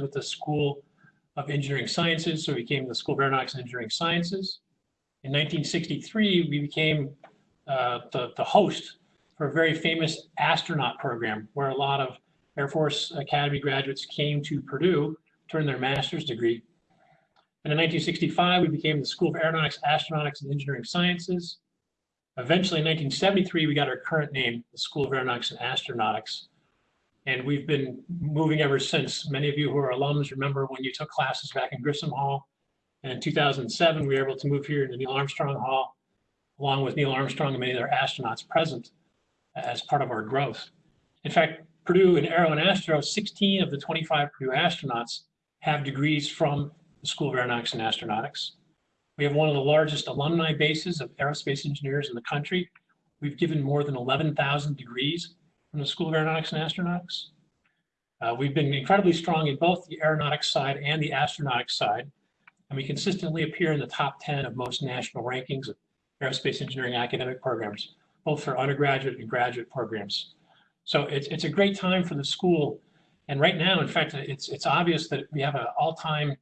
with the School of Engineering Sciences, so we became the School of Aeronautics and Engineering Sciences. In 1963, we became uh, the, the host for a very famous astronaut program where a lot of Air Force Academy graduates came to Purdue to earn their master's degree. And in 1965, we became the School of Aeronautics, Astronautics, and Engineering Sciences. Eventually, in 1973, we got our current name, the School of Aeronautics and Astronautics. And we've been moving ever since. Many of you who are alums remember when you took classes back in Grissom Hall. And in 2007, we were able to move here to Neil Armstrong Hall, along with Neil Armstrong and many other astronauts present as part of our growth. In fact, Purdue and Aero and Astro, 16 of the 25 Purdue astronauts have degrees from the School of Aeronautics and Astronautics. We have one of the largest alumni bases of aerospace engineers in the country. We've given more than 11,000 degrees from the School of Aeronautics and Astronautics. Uh, we've been incredibly strong in both the aeronautics side and the astronautics side, and we consistently appear in the top 10 of most national rankings of aerospace engineering academic programs, both for undergraduate and graduate programs. So it's, it's a great time for the school. And right now, in fact, it's, it's obvious that we have an all-time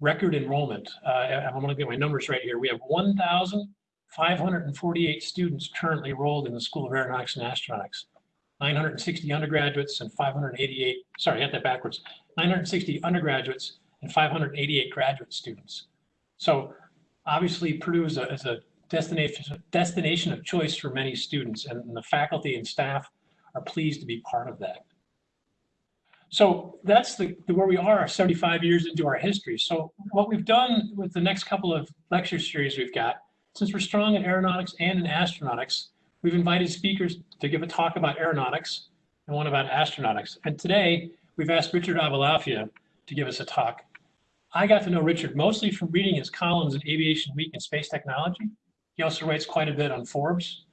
record enrollment. Uh, I'm going to get my numbers right here. We have 1,548 students currently enrolled in the School of Aeronautics and Astronautics. 960 undergraduates and 588, sorry, I had that backwards, 960 undergraduates and 588 graduate students. So obviously Purdue is a, is a destination, destination of choice for many students and the faculty and staff are pleased to be part of that. So that's the, the, where we are 75 years into our history. So what we've done with the next couple of lecture series we've got, since we're strong in aeronautics and in astronautics, We've invited speakers to give a talk about aeronautics and one about astronautics. And today, we've asked Richard Aboulafia to give us a talk. I got to know Richard mostly from reading his columns in Aviation Week and Space Technology. He also writes quite a bit on Forbes.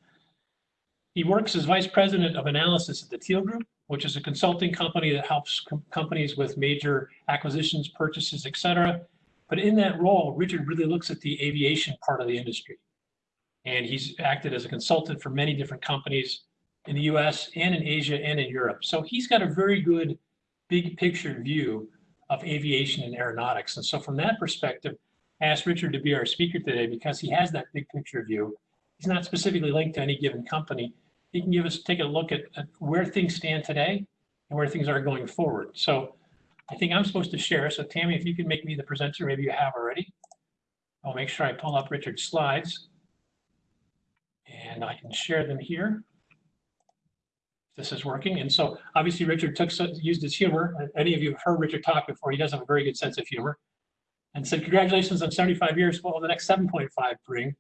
He works as vice president of analysis at the Teal Group, which is a consulting company that helps com companies with major acquisitions, purchases, et cetera. But in that role, Richard really looks at the aviation part of the industry and he's acted as a consultant for many different companies in the US and in Asia and in Europe. So he's got a very good big picture view of aviation and aeronautics. And so from that perspective, I asked Richard to be our speaker today because he has that big picture view. He's not specifically linked to any given company. He can give us take a look at, at where things stand today and where things are going forward. So I think I'm supposed to share. So Tammy, if you can make me the presenter, maybe you have already. I'll make sure I pull up Richard's slides and I can share them here. This is working. And so obviously Richard took used his humor. Any of you have heard Richard talk before. He does have a very good sense of humor. And said, congratulations on 75 years. Well, the next 7.5 bring.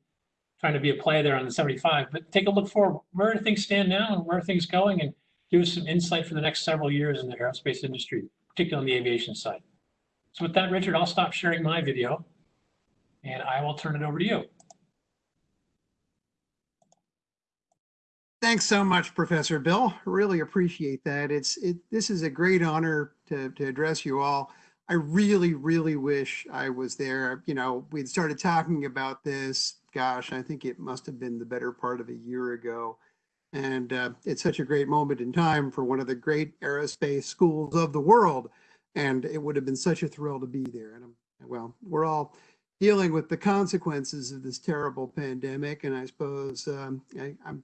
Trying to be a play there on the 75. But take a look forward. Where do things stand now and where are things going? And give us some insight for the next several years in the aerospace industry, particularly on the aviation side. So with that, Richard, I'll stop sharing my video and I will turn it over to you. Thanks so much, Professor Bill. Really appreciate that. It's it. This is a great honor to to address you all. I really, really wish I was there. You know, we'd started talking about this. Gosh, I think it must have been the better part of a year ago. And uh, it's such a great moment in time for one of the great aerospace schools of the world. And it would have been such a thrill to be there. And I'm, well, we're all dealing with the consequences of this terrible pandemic. And I suppose um, I, I'm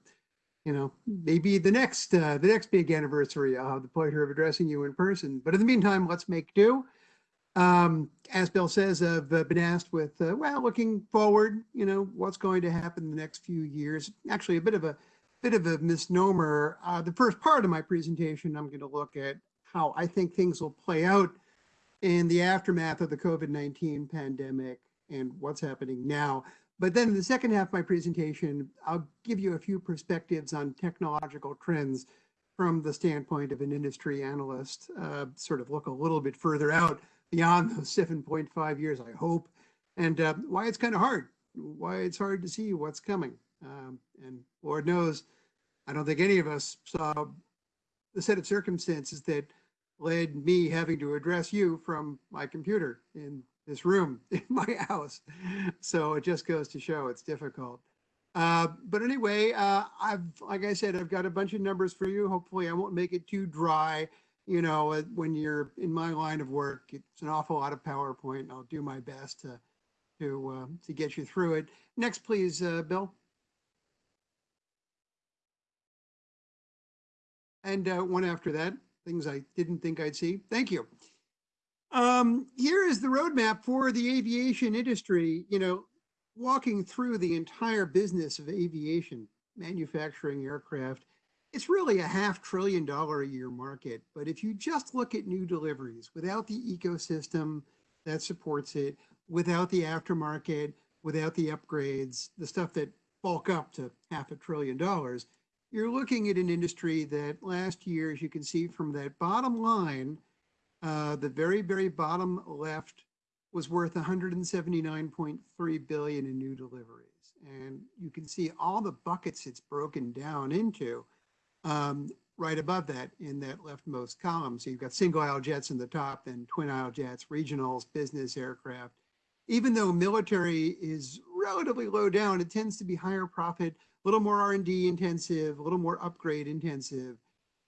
you know, maybe the next uh, the next big anniversary, I'll have the pleasure of addressing you in person. But in the meantime, let's make do. Um, as Bill says, I've uh, been asked with, uh, well, looking forward, you know, what's going to happen in the next few years. Actually, a bit of a bit of a misnomer. Uh, the first part of my presentation, I'm going to look at how I think things will play out in the aftermath of the COVID-19 pandemic and what's happening now. But then in the second half of my presentation, I'll give you a few perspectives on technological trends from the standpoint of an industry analyst, uh, sort of look a little bit further out beyond those 7.5 years, I hope, and uh, why it's kind of hard, why it's hard to see what's coming. Um, and Lord knows, I don't think any of us saw the set of circumstances that led me having to address you from my computer in this room in my house. So it just goes to show it's difficult. Uh, but anyway, uh, I've, like I said, I've got a bunch of numbers for you. Hopefully I won't make it too dry you know, uh, when you're in my line of work, it's an awful lot of PowerPoint. and I'll do my best to, to, uh, to get you through it. Next, please, uh, Bill. And uh, one after that, things I didn't think I'd see. Thank you. Um, here is the roadmap for the aviation industry, you know, walking through the entire business of aviation, manufacturing aircraft. It's really a half trillion dollar a year market. But if you just look at new deliveries without the ecosystem that supports it, without the aftermarket, without the upgrades, the stuff that bulk up to half a trillion dollars, you're looking at an industry that last year, as you can see from that bottom line, uh, the very, very bottom left was worth 179.3 billion in new deliveries. And you can see all the buckets it's broken down into um, right above that in that leftmost column. So you've got single aisle jets in the top, then twin aisle jets, regionals, business aircraft. Even though military is relatively low down, it tends to be higher profit, a little more R&D intensive, a little more upgrade intensive.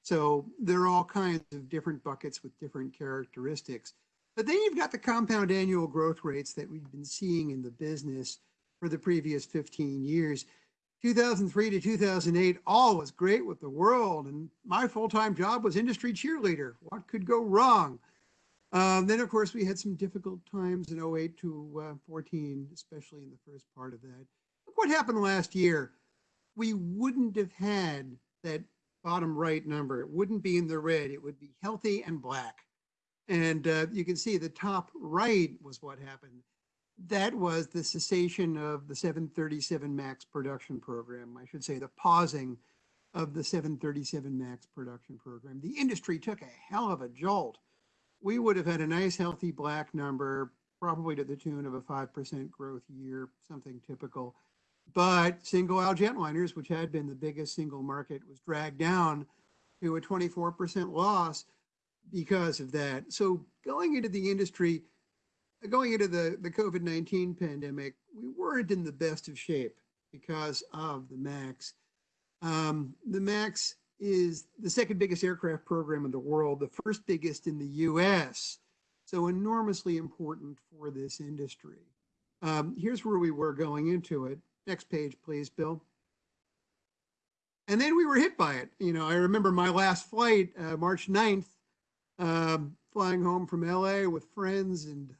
So there are all kinds of different buckets with different characteristics. But then you've got the compound annual growth rates that we've been seeing in the business for the previous 15 years. 2003 to 2008, all was great with the world. And my full-time job was industry cheerleader. What could go wrong? Um, then, of course, we had some difficult times in 08 to uh, 14, especially in the first part of that. Look what happened last year. We wouldn't have had that bottom right number. It wouldn't be in the red. It would be healthy and black. And uh, you can see the top right was what happened. That was the cessation of the 737 MAX production program. I should say the pausing of the 737 MAX production program. The industry took a hell of a jolt. We would have had a nice healthy black number, probably to the tune of a 5% growth year, something typical. But single aisle jetliners, which had been the biggest single market, was dragged down to a 24% loss because of that. So going into the industry, going into the, the COVID-19 pandemic, we weren't in the best of shape because of the MAX. Um, the MAX is the second biggest aircraft program in the world, the first biggest in the US. So enormously important for this industry. Um, here's where we were going into it. Next page, please, Bill. And then we were hit by it. You know, I remember my last flight, uh, March 9th, um, flying home from LA with friends and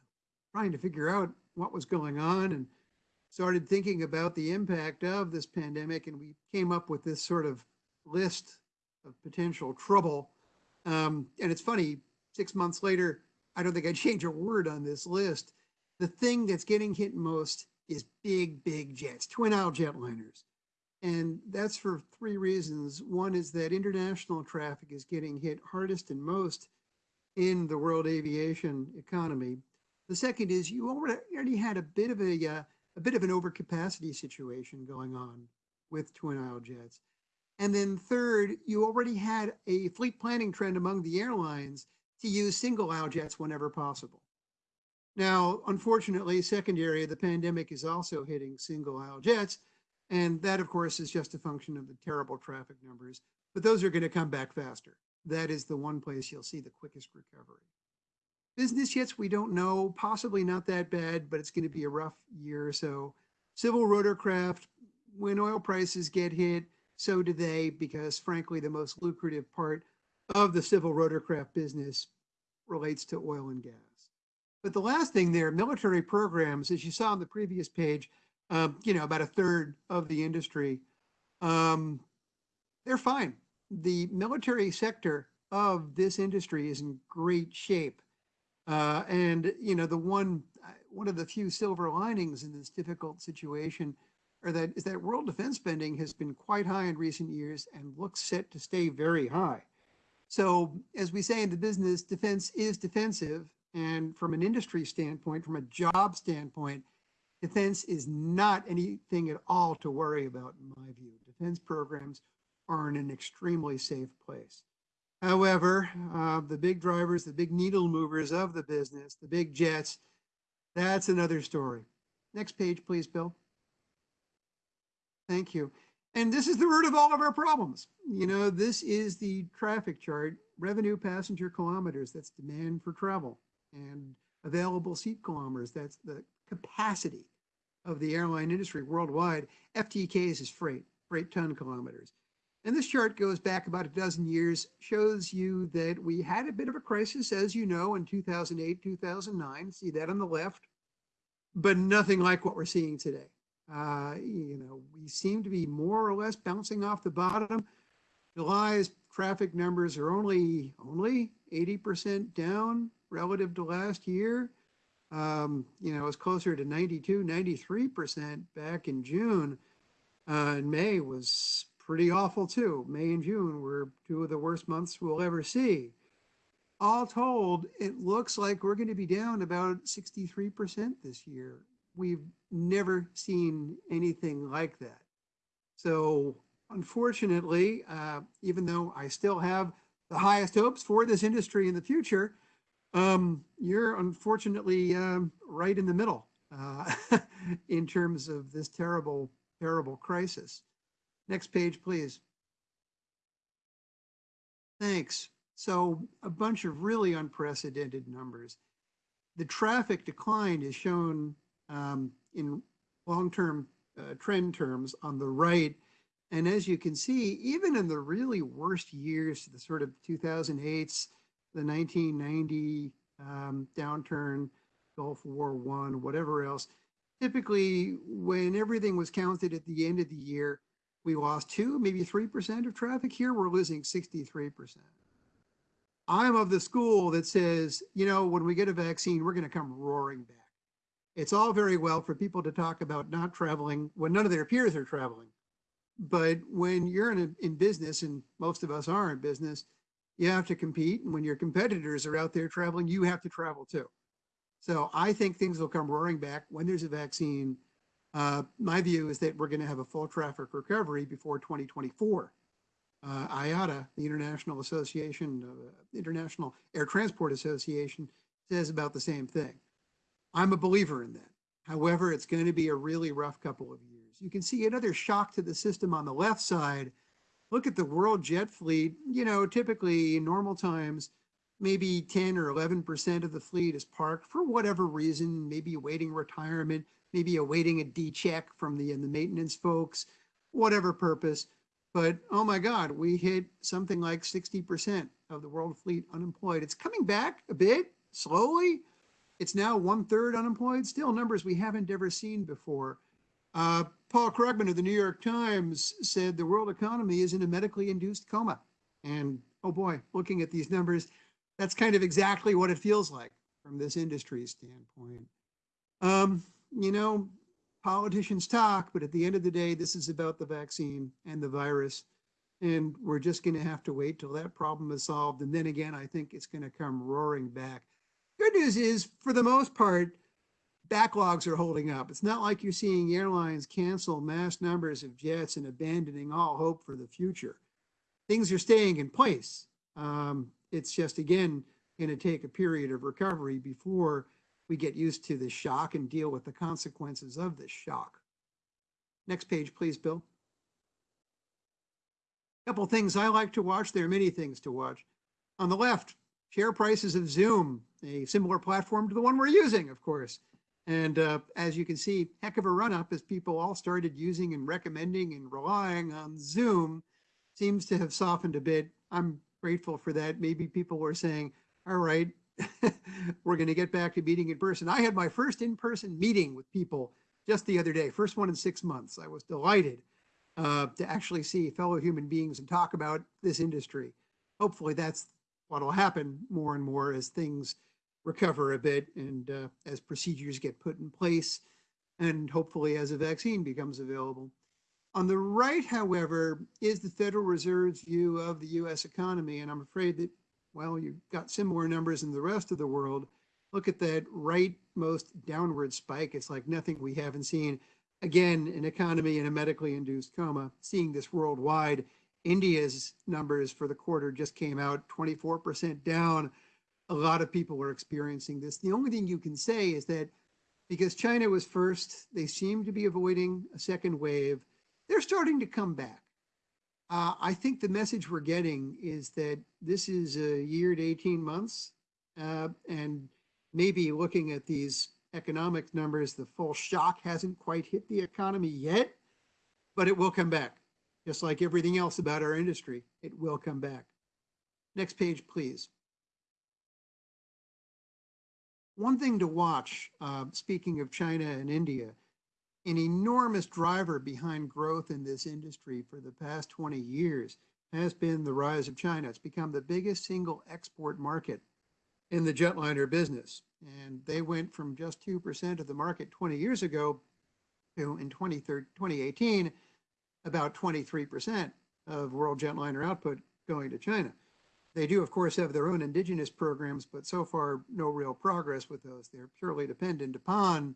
trying to figure out what was going on and started thinking about the impact of this pandemic. And we came up with this sort of list of potential trouble. Um, and it's funny, six months later, I don't think I'd change a word on this list. The thing that's getting hit most is big, big jets, twin aisle jetliners. And that's for three reasons. One is that international traffic is getting hit hardest and most in the world aviation economy. The second is you already had a bit of a, uh, a bit of an overcapacity situation going on with twin aisle jets. And then third, you already had a fleet planning trend among the airlines to use single aisle jets whenever possible. Now, unfortunately, secondary, the pandemic is also hitting single aisle jets. And that, of course, is just a function of the terrible traffic numbers. But those are going to come back faster. That is the one place you'll see the quickest recovery. Business jets, we don't know, possibly not that bad, but it's going to be a rough year or so. Civil rotorcraft, when oil prices get hit, so do they, because frankly, the most lucrative part of the civil rotorcraft business relates to oil and gas. But the last thing there, military programs, as you saw on the previous page, um, you know, about a third of the industry, um, they're fine. The military sector of this industry is in great shape. Uh, and, you know, the one, one of the few silver linings in this difficult situation are that is that world defense spending has been quite high in recent years and looks set to stay very high. So as we say in the business, defense is defensive and from an industry standpoint, from a job standpoint, defense is not anything at all to worry about, in my view. Defense programs are in an extremely safe place. However, uh, the big drivers, the big needle movers of the business, the big jets, that's another story. Next page, please, Bill. Thank you. And this is the root of all of our problems. You know, this is the traffic chart revenue passenger kilometers, that's demand for travel, and available seat kilometers, that's the capacity of the airline industry worldwide. FTKs is freight, freight ton kilometers. And this chart goes back about a dozen years, shows you that we had a bit of a crisis, as you know, in 2008, 2009. See that on the left, but nothing like what we're seeing today. Uh, you know, we seem to be more or less bouncing off the bottom. July's traffic numbers are only only 80% down relative to last year. Um, you know, it's closer to 92, 93% back in June. Uh, and May was pretty awful too. May and June were two of the worst months we'll ever see. All told, it looks like we're going to be down about 63% this year. We've never seen anything like that. So unfortunately, uh, even though I still have the highest hopes for this industry in the future, um, you're unfortunately um, right in the middle uh, in terms of this terrible, terrible crisis. Next page, please. Thanks. So a bunch of really unprecedented numbers. The traffic decline is shown um, in long-term uh, trend terms on the right. And as you can see, even in the really worst years, the sort of 2008s, the 1990 um, downturn, Gulf War One, whatever else, typically when everything was counted at the end of the year, we lost two, maybe 3% of traffic. Here, we're losing 63%. I'm of the school that says, you know, when we get a vaccine, we're going to come roaring back. It's all very well for people to talk about not traveling when none of their peers are traveling. But when you're in, a, in business, and most of us are in business, you have to compete. And when your competitors are out there traveling, you have to travel too. So I think things will come roaring back when there's a vaccine uh, my view is that we're going to have a full traffic recovery before 2024. Uh, IATA, the International Association, uh, International Air Transport Association, says about the same thing. I'm a believer in that. However, it's going to be a really rough couple of years. You can see another shock to the system on the left side. Look at the world jet fleet. You know, typically in normal times, maybe 10 or 11% of the fleet is parked for whatever reason, maybe awaiting retirement, maybe awaiting a D check from the, the maintenance folks, whatever purpose. But oh my God, we hit something like 60% of the world fleet unemployed. It's coming back a bit slowly. It's now one third unemployed, still numbers we haven't ever seen before. Uh, Paul Krugman of the New York Times said the world economy is in a medically induced coma. And oh boy, looking at these numbers, that's kind of exactly what it feels like from this industry standpoint. Um, you know, politicians talk, but at the end of the day, this is about the vaccine and the virus. And we're just going to have to wait till that problem is solved. And then again, I think it's going to come roaring back. Good news is, for the most part, backlogs are holding up. It's not like you're seeing airlines cancel mass numbers of jets and abandoning all hope for the future. Things are staying in place. Um, it's just, again, going to take a period of recovery before we get used to the shock and deal with the consequences of this shock. Next page, please, Bill. A Couple things I like to watch. There are many things to watch. On the left, share prices of Zoom, a similar platform to the one we're using, of course. And uh, as you can see, heck of a run up as people all started using and recommending and relying on Zoom seems to have softened a bit. I'm grateful for that. Maybe people were saying, all right, we're going to get back to meeting in person. I had my first in-person meeting with people just the other day, first one in six months. I was delighted uh, to actually see fellow human beings and talk about this industry. Hopefully that's what will happen more and more as things recover a bit and uh, as procedures get put in place and hopefully as a vaccine becomes available. On the right, however, is the Federal Reserve's view of the US economy. And I'm afraid that well, you've got similar numbers in the rest of the world. Look at that rightmost downward spike. It's like nothing we haven't seen. Again, an economy in a medically induced coma, seeing this worldwide. India's numbers for the quarter just came out 24% down. A lot of people are experiencing this. The only thing you can say is that because China was first, they seem to be avoiding a second wave. They're starting to come back. Uh, I think the message we're getting is that this is a year to 18 months. Uh, and maybe looking at these economic numbers, the full shock hasn't quite hit the economy yet, but it will come back. Just like everything else about our industry, it will come back. Next page, please. One thing to watch, uh, speaking of China and India, an enormous driver behind growth in this industry for the past 20 years has been the rise of China. It's become the biggest single export market in the jetliner business. And they went from just 2% of the market 20 years ago to in 2018, about 23% of world jetliner output going to China. They do, of course, have their own indigenous programs, but so far, no real progress with those. They're purely dependent upon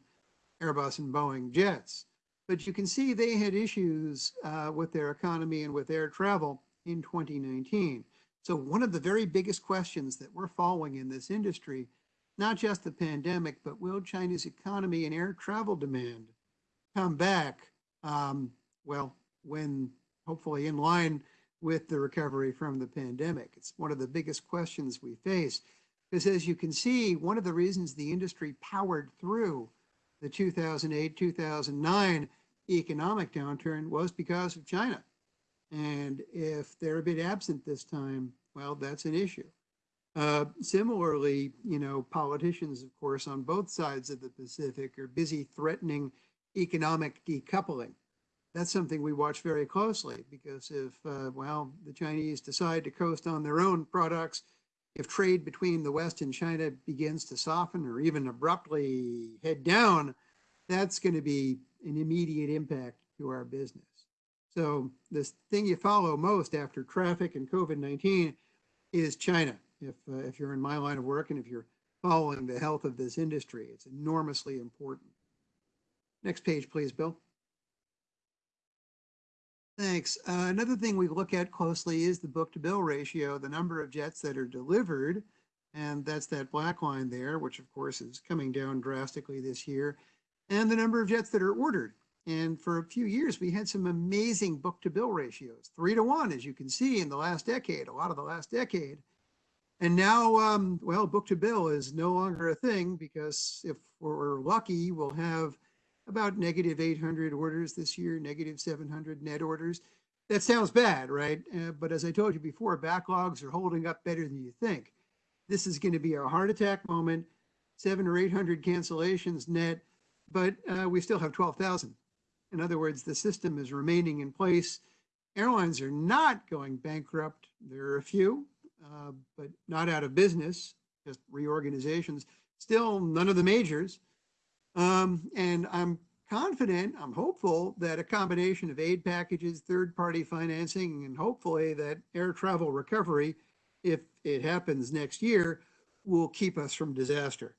Airbus and Boeing jets. But you can see they had issues uh, with their economy and with air travel in 2019. So one of the very biggest questions that we're following in this industry, not just the pandemic, but will China's economy and air travel demand come back, um, well, when hopefully in line with the recovery from the pandemic? It's one of the biggest questions we face. Because as you can see, one of the reasons the industry powered through the 2008, 2009 economic downturn was because of China. And if they're a bit absent this time, well, that's an issue. Uh, similarly, you know, politicians, of course, on both sides of the Pacific are busy threatening economic decoupling. That's something we watch very closely because if, uh, well, the Chinese decide to coast on their own products, if trade between the West and China begins to soften or even abruptly head down, that's going to be an immediate impact to our business. So the thing you follow most after traffic and COVID-19 is China. If, uh, if you're in my line of work and if you're following the health of this industry, it's enormously important. Next page, please, Bill. Thanks. Uh, another thing we look at closely is the book to bill ratio, the number of jets that are delivered. And that's that black line there, which of course is coming down drastically this year, and the number of jets that are ordered. And for a few years, we had some amazing book to bill ratios, three to one, as you can see in the last decade, a lot of the last decade. And now, um, well, book to bill is no longer a thing because if we're lucky, we'll have about negative 800 orders this year, negative 700 net orders. That sounds bad, right? Uh, but as I told you before, backlogs are holding up better than you think. This is going to be a heart attack moment, seven or 800 cancellations net, but uh, we still have 12,000. In other words, the system is remaining in place. Airlines are not going bankrupt. There are a few, uh, but not out of business, just reorganizations. Still, none of the majors. Um, and I'm confident, I'm hopeful that a combination of aid packages, third-party financing, and hopefully that air travel recovery, if it happens next year, will keep us from disaster.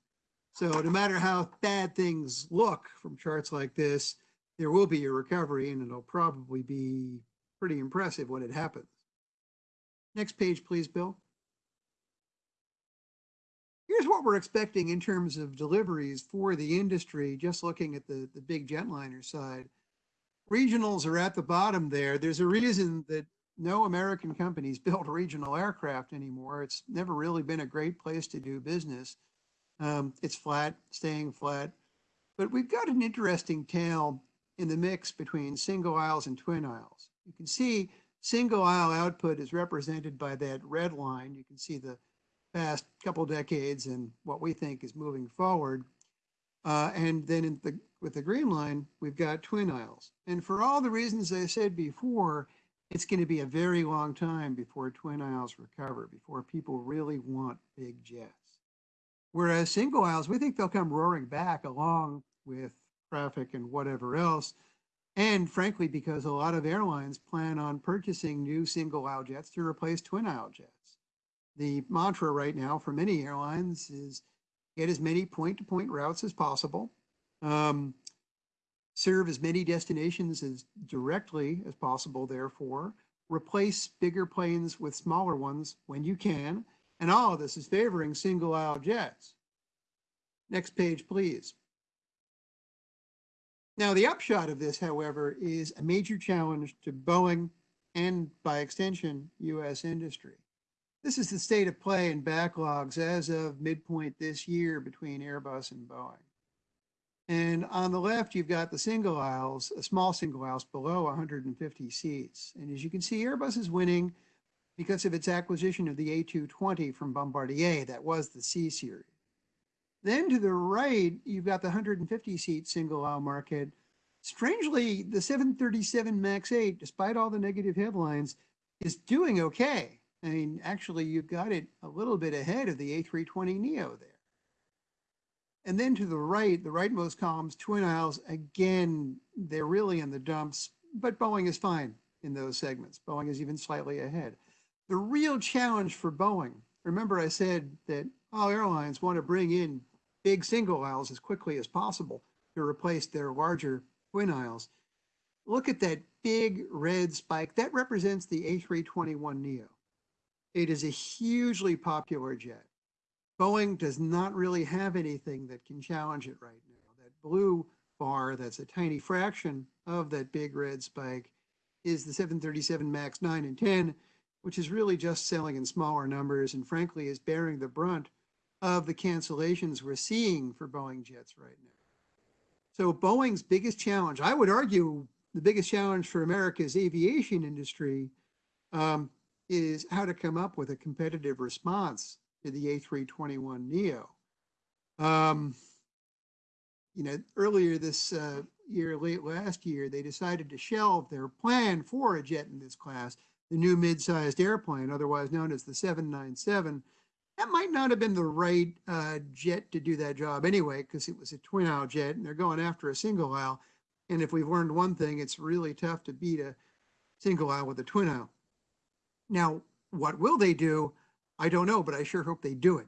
So no matter how bad things look from charts like this, there will be a recovery and it'll probably be pretty impressive when it happens. Next page, please, Bill here's what we're expecting in terms of deliveries for the industry, just looking at the, the big jetliner side. Regionals are at the bottom there. There's a reason that no American companies build regional aircraft anymore. It's never really been a great place to do business. Um, it's flat, staying flat. But we've got an interesting tale in the mix between single aisles and twin aisles. You can see single aisle output is represented by that red line. You can see the past couple decades and what we think is moving forward. Uh, and then the, with the green line, we've got twin aisles. And for all the reasons I said before, it's going to be a very long time before twin aisles recover, before people really want big jets. Whereas single aisles, we think they'll come roaring back along with traffic and whatever else. And frankly, because a lot of airlines plan on purchasing new single aisle jets to replace twin aisle jets the mantra right now for many airlines is get as many point-to-point routes as possible, um, serve as many destinations as directly as possible, therefore, replace bigger planes with smaller ones when you can, and all of this is favoring single aisle jets. Next page, please. Now, the upshot of this, however, is a major challenge to Boeing and by extension, U.S. industry. This is the state of play and backlogs as of midpoint this year between Airbus and Boeing. And on the left, you've got the single aisles, a small single aisles below 150 seats. And as you can see, Airbus is winning because of its acquisition of the A220 from Bombardier. That was the C series. Then to the right, you've got the 150 seat single aisle market. Strangely, the 737 MAX 8, despite all the negative headlines, is doing okay. I mean, actually, you've got it a little bit ahead of the A320 Neo there. And then to the right, the rightmost columns, twin aisles, again, they're really in the dumps, but Boeing is fine in those segments. Boeing is even slightly ahead. The real challenge for Boeing, remember I said that all airlines want to bring in big single aisles as quickly as possible to replace their larger twin aisles. Look at that big red spike. That represents the A321 Neo. It is a hugely popular jet. Boeing does not really have anything that can challenge it right now. That blue bar, that's a tiny fraction of that big red spike, is the 737 MAX 9 and 10, which is really just selling in smaller numbers and frankly is bearing the brunt of the cancellations we're seeing for Boeing jets right now. So Boeing's biggest challenge, I would argue the biggest challenge for America's aviation industry um, is how to come up with a competitive response to the A321 Neo. Um, you know, earlier this uh, year, late last year, they decided to shelve their plan for a jet in this class, the new mid-sized airplane, otherwise known as the 797. That might not have been the right uh, jet to do that job anyway, because it was a twin aisle jet and they're going after a single aisle. And if we've learned one thing, it's really tough to beat a single aisle with a twin aisle. Now, what will they do? I don't know, but I sure hope they do it.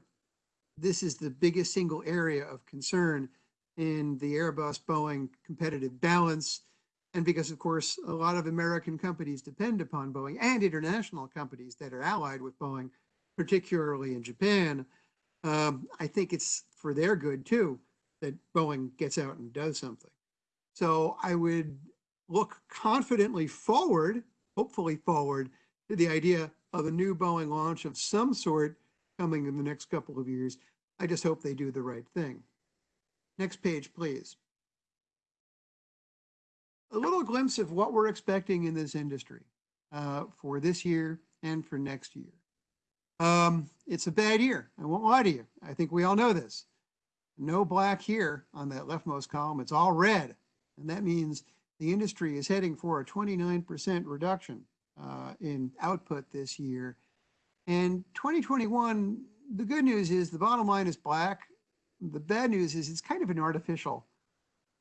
This is the biggest single area of concern in the Airbus Boeing competitive balance. And because, of course, a lot of American companies depend upon Boeing and international companies that are allied with Boeing, particularly in Japan, um, I think it's for their good too that Boeing gets out and does something. So I would look confidently forward, hopefully forward, to the idea of a new Boeing launch of some sort coming in the next couple of years. I just hope they do the right thing. Next page, please. A little glimpse of what we're expecting in this industry uh, for this year and for next year. Um, it's a bad year. I won't lie to you. I think we all know this. No black here on that leftmost column. It's all red. And that means the industry is heading for a 29% reduction in output this year. And 2021, the good news is the bottom line is black. The bad news is it's kind of an artificial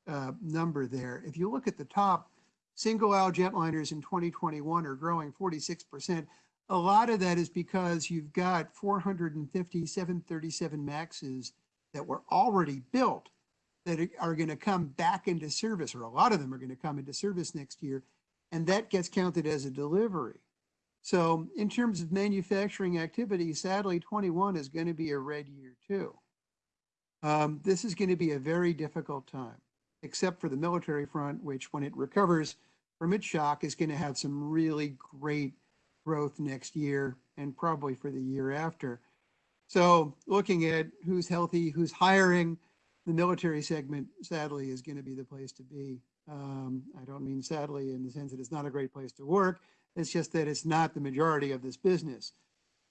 uh, number there. If you look at the top, single aisle jetliners in 2021 are growing 46%. A lot of that is because you've got 450 737 Maxes that were already built that are going to come back into service, or a lot of them are going to come into service next year and that gets counted as a delivery. So in terms of manufacturing activity, sadly, 21 is going to be a red year too. Um, this is going to be a very difficult time, except for the military front, which when it recovers from its shock is going to have some really great growth next year and probably for the year after. So looking at who's healthy, who's hiring, the military segment sadly is going to be the place to be. Um, I don't mean sadly in the sense that it's not a great place to work. It's just that it's not the majority of this business.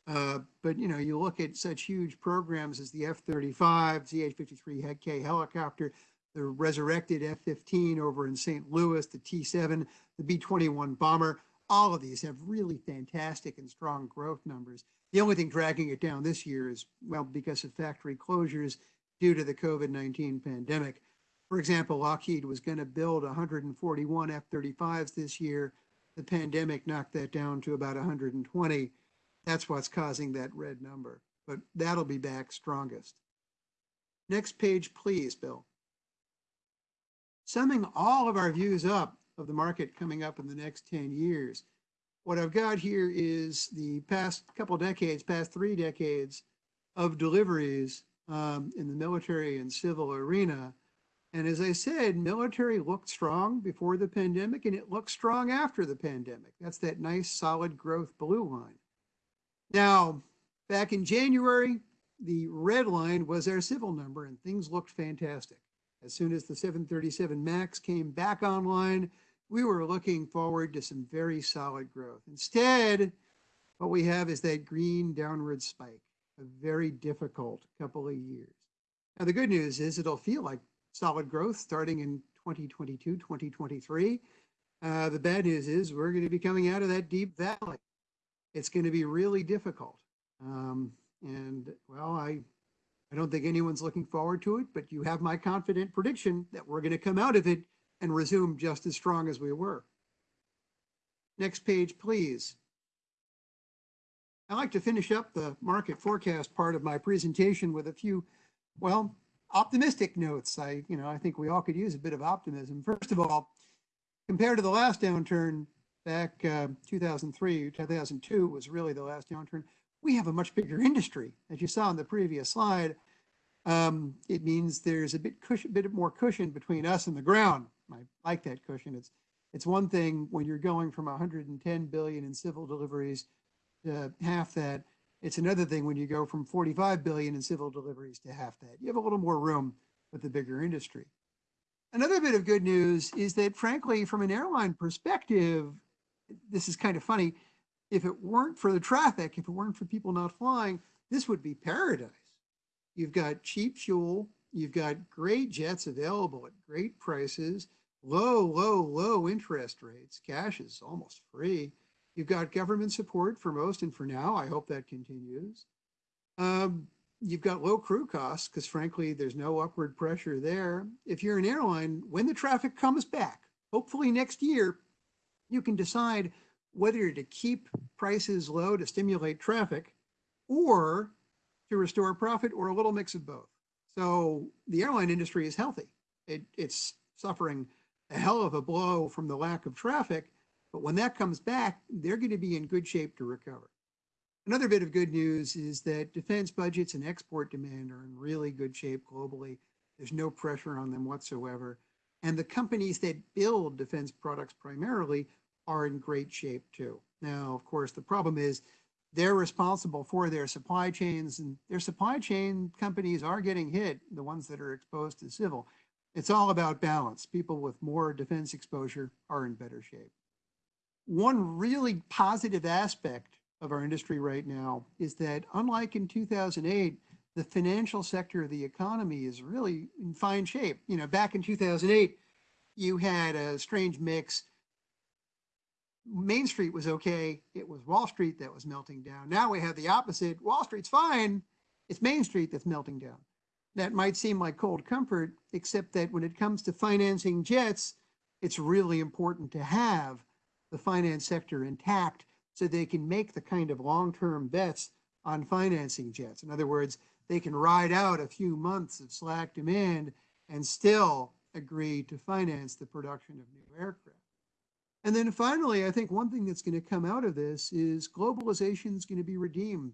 Uh, but you know, you look at such huge programs as the F-35, CH-53 K helicopter, the resurrected F-15 over in St. Louis, the T-7, the B-21 bomber. All of these have really fantastic and strong growth numbers. The only thing dragging it down this year is, well, because of factory closures due to the COVID-19 pandemic. For example, Lockheed was going to build 141 F-35s this year. The pandemic knocked that down to about 120. That's what's causing that red number, but that'll be back strongest. Next page, please, Bill. Summing all of our views up of the market coming up in the next 10 years, what I've got here is the past couple decades, past three decades of deliveries um, in the military and civil arena And as I said, military looked strong before the pandemic and it looks strong after the pandemic. That's that nice solid growth blue line. Now, back in January, the red line was our civil number and things looked fantastic. As soon as the 737 MAX came back online, we were looking forward to some very solid growth. Instead, what we have is that green downward spike, a very difficult couple of years. Now, the good news is it'll feel like solid growth starting in 2022, 2023. Uh, the bad news is we're going to be coming out of that deep valley. It's going to be really difficult. Um, and well, I, I don't think anyone's looking forward to it, but you have my confident prediction that we're going to come out of it and resume just as strong as we were. Next page, please. I like to finish up the market forecast part of my presentation with a few, well, optimistic notes. I, you know, I think we all could use a bit of optimism. First of all, compared to the last downturn back uh, 2003, 2002 was really the last downturn. We have a much bigger industry, as you saw in the previous slide. Um, it means there's a bit cushion, bit more cushion between us and the ground. I like that cushion. It's it's one thing when you're going from 110 billion in civil deliveries to half that. It's another thing when you go from 45 billion in civil deliveries to half that. You have a little more room with the bigger industry. Another bit of good news is that, frankly, from an airline perspective, this is kind of funny. If it weren't for the traffic, if it weren't for people not flying, this would be paradise. You've got cheap fuel, you've got great jets available at great prices, low, low, low interest rates. Cash is almost free. You've got government support for most and for now. I hope that continues. Um, you've got low crew costs because frankly, there's no upward pressure there. If you're an airline, when the traffic comes back, hopefully next year, you can decide whether to keep prices low to stimulate traffic or to restore profit or a little mix of both. So the airline industry is healthy. It, it's suffering a hell of a blow from the lack of traffic, but when that comes back, they're going to be in good shape to recover. Another bit of good news is that defense budgets and export demand are in really good shape globally. There's no pressure on them whatsoever. And the companies that build defense products primarily are in great shape too. Now, of course, the problem is they're responsible for their supply chains and their supply chain companies are getting hit, the ones that are exposed to civil. It's all about balance. People with more defense exposure are in better shape. One really positive aspect of our industry right now is that unlike in 2008, the financial sector of the economy is really in fine shape. You know, back in 2008, you had a strange mix Main Street was okay. It was Wall Street that was melting down. Now we have the opposite. Wall Street's fine. It's Main Street that's melting down. That might seem like cold comfort, except that when it comes to financing jets, it's really important to have the finance sector intact so they can make the kind of long-term bets on financing jets. In other words, they can ride out a few months of slack demand and still agree to finance the production of new aircraft. And then finally, I think one thing that's going to come out of this is globalization is going to be redeemed.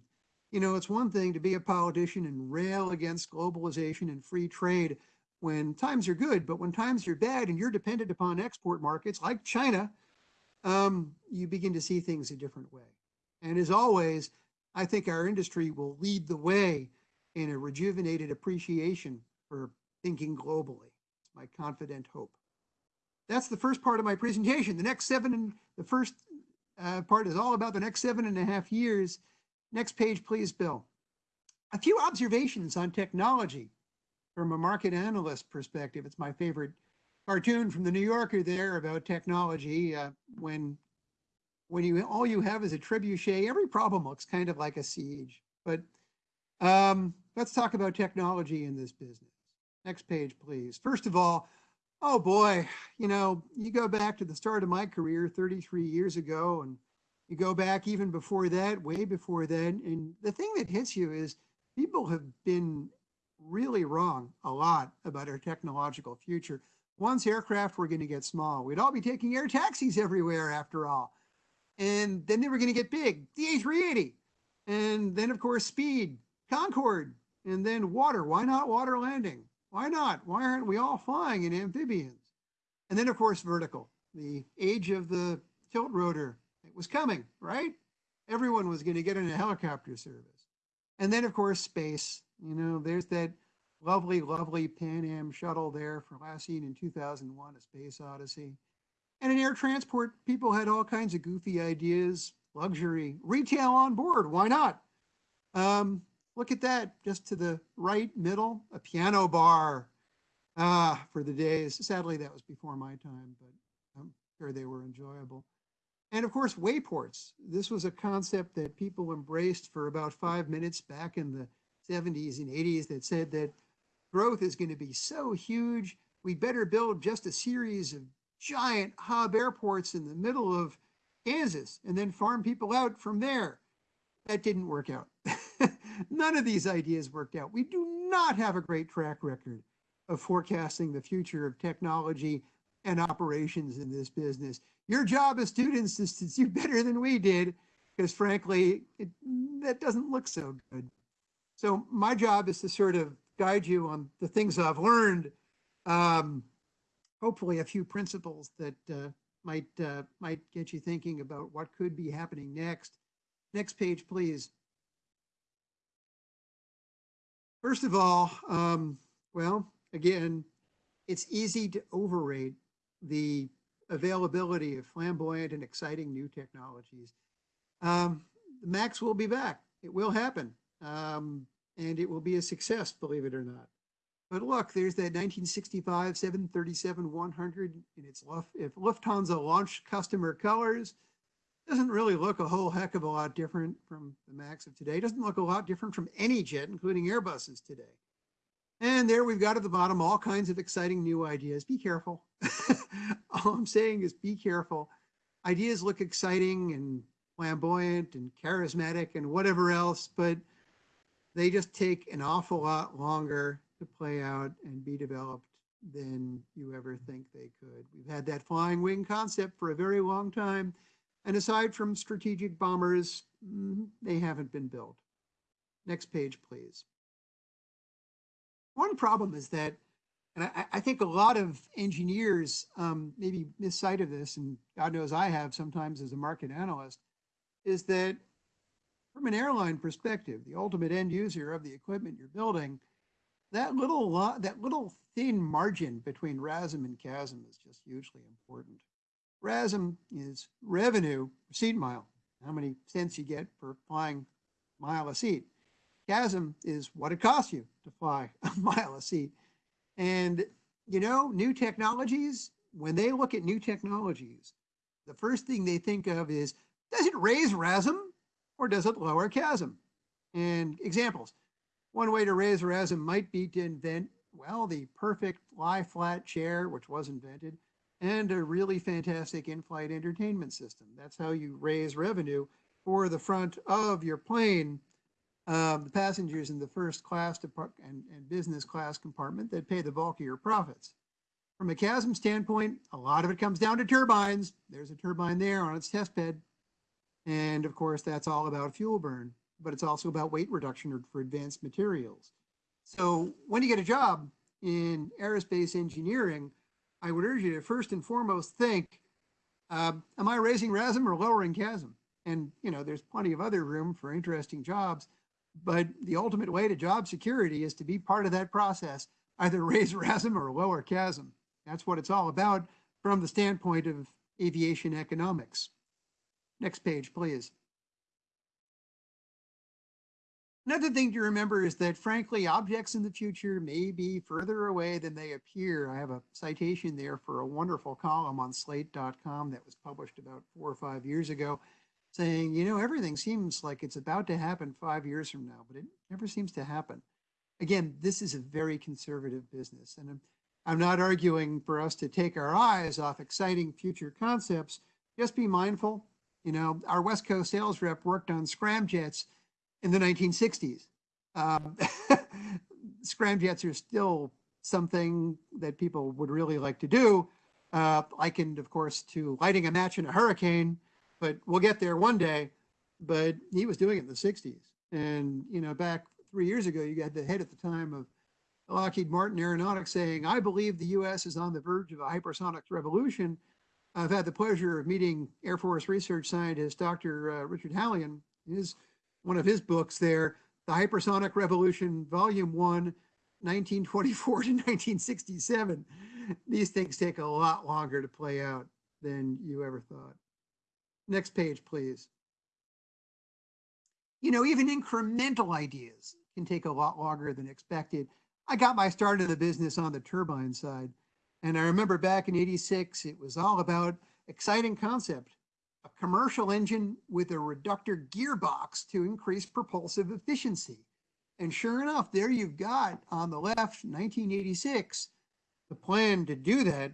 You know, it's one thing to be a politician and rail against globalization and free trade when times are good, but when times are bad and you're dependent upon export markets like China, um, you begin to see things a different way. And as always, I think our industry will lead the way in a rejuvenated appreciation for thinking globally. It's my confident hope. That's the first part of my presentation. The next seven and the first uh, part is all about the next seven and a half years. Next page, please, Bill. A few observations on technology from a market analyst perspective. It's my favorite cartoon from the New Yorker there about technology. Uh, when when you all you have is a trebuchet, every problem looks kind of like a siege. But um, let's talk about technology in this business. Next page, please. First of all, Oh boy, you know, you go back to the start of my career 33 years ago, and you go back even before that, way before then. And the thing that hits you is people have been really wrong a lot about our technological future. Once aircraft were going to get small, we'd all be taking air taxis everywhere after all. And then they were going to get big, the A380. And then, of course, speed, Concorde, and then water. Why not water landing? Why not? Why aren't we all flying in amphibians? And then, of course, vertical, the age of the tilt rotor. It was coming, right? Everyone was going to get in a helicopter service. And then, of course, space. You know, there's that lovely, lovely Pan Am shuttle there for last seen in 2001, A Space Odyssey. And in air transport, people had all kinds of goofy ideas, luxury, retail on board. Why not? Um, look at that, just to the right middle, a piano bar. Ah, for the days. Sadly, that was before my time, but I'm sure they were enjoyable. And of course, wayports. This was a concept that people embraced for about five minutes back in the 70s and 80s that said that growth is going to be so huge, we better build just a series of giant hub airports in the middle of Kansas and then farm people out from there. That didn't work out. None of these ideas worked out. We do not have a great track record of forecasting the future of technology and operations in this business. Your job as students is to do better than we did, because frankly, it, that doesn't look so good. So my job is to sort of guide you on the things I've learned. Um, hopefully, a few principles that uh, might uh, might get you thinking about what could be happening next. Next page, please. First of all, um, well, again, it's easy to overrate the availability of flamboyant and exciting new technologies. Um, the Max will be back. It will happen. Um, and it will be a success, believe it or not. But look, there's that 1965 737-100 in its if Lufthansa launched customer colors. Doesn't really look a whole heck of a lot different from the Max of today. Doesn't look a lot different from any jet, including Airbuses today. And there we've got at the bottom all kinds of exciting new ideas. Be careful. all I'm saying is be careful. Ideas look exciting and flamboyant and charismatic and whatever else, but they just take an awful lot longer to play out and be developed than you ever think they could. We've had that flying wing concept for a very long time. And aside from strategic bombers, mm, they haven't been built. Next page, please. One problem is that, and I, I think a lot of engineers um, maybe miss sight of this, and God knows I have sometimes as a market analyst, is that from an airline perspective, the ultimate end user of the equipment you're building, that little lot, that little thin margin between RASM and CASM is just hugely important. RASM is revenue per seat mile, how many cents you get per flying mile a seat. CASM is what it costs you to fly a mile a seat. And, you know, new technologies, when they look at new technologies, the first thing they think of is, does it raise RASM? Or does it lower CASM? And examples. One way to raise RASM might be to invent, well, the perfect lie flat chair, which was invented, and a really fantastic in-flight entertainment system. That's how you raise revenue for the front of your plane. Um, the passengers in the first class and, and business class compartment that pay the bulk of your profits. From a CASM standpoint, a lot of it comes down to turbines. There's a turbine there on its test bed. And of course, that's all about fuel burn, but it's also about weight reduction for advanced materials. So when you get a job in aerospace engineering, I would urge you to first and foremost think, uh, am I raising RASM or lowering CASM? And you know, there's plenty of other room for interesting jobs, but the ultimate way to job security is to be part of that process, either raise RASM or lower CASM. That's what it's all about from the standpoint of aviation economics. Next page, please. Another thing to remember is that frankly, objects in the future may be further away than they appear. I have a citation there for a wonderful column on slate.com that was published about four or five years ago saying, you know, everything seems like it's about to happen five years from now, but it never seems to happen. Again, this is a very conservative business. And I'm, I'm not arguing for us to take our eyes off exciting future concepts. Just be mindful you know, our West Coast sales rep worked on scramjets in the 1960s. Um, scramjets are still something that people would really like to do, uh, likened, of course, to lighting a match in a hurricane. But we'll get there one day. But he was doing it in the 60s. And, you know, back three years ago, you got the head at the time of Lockheed Martin Aeronautics saying, I believe the US is on the verge of a hypersonics revolution. I've had the pleasure of meeting Air Force research scientist Dr. uh, Richard Hallion. His, one of his books there, The Hypersonic Revolution, Volume 1, 1924 to 1967. These things take a lot longer to play out than you ever thought. Next page, please. You know, even incremental ideas can take a lot longer than expected. I got my start in the business on the turbine side. And I remember back in 86, it was all about exciting concept, a commercial engine with a reductor gearbox to increase propulsive efficiency. And sure enough, there you've got on the left, 1986, the plan to do that.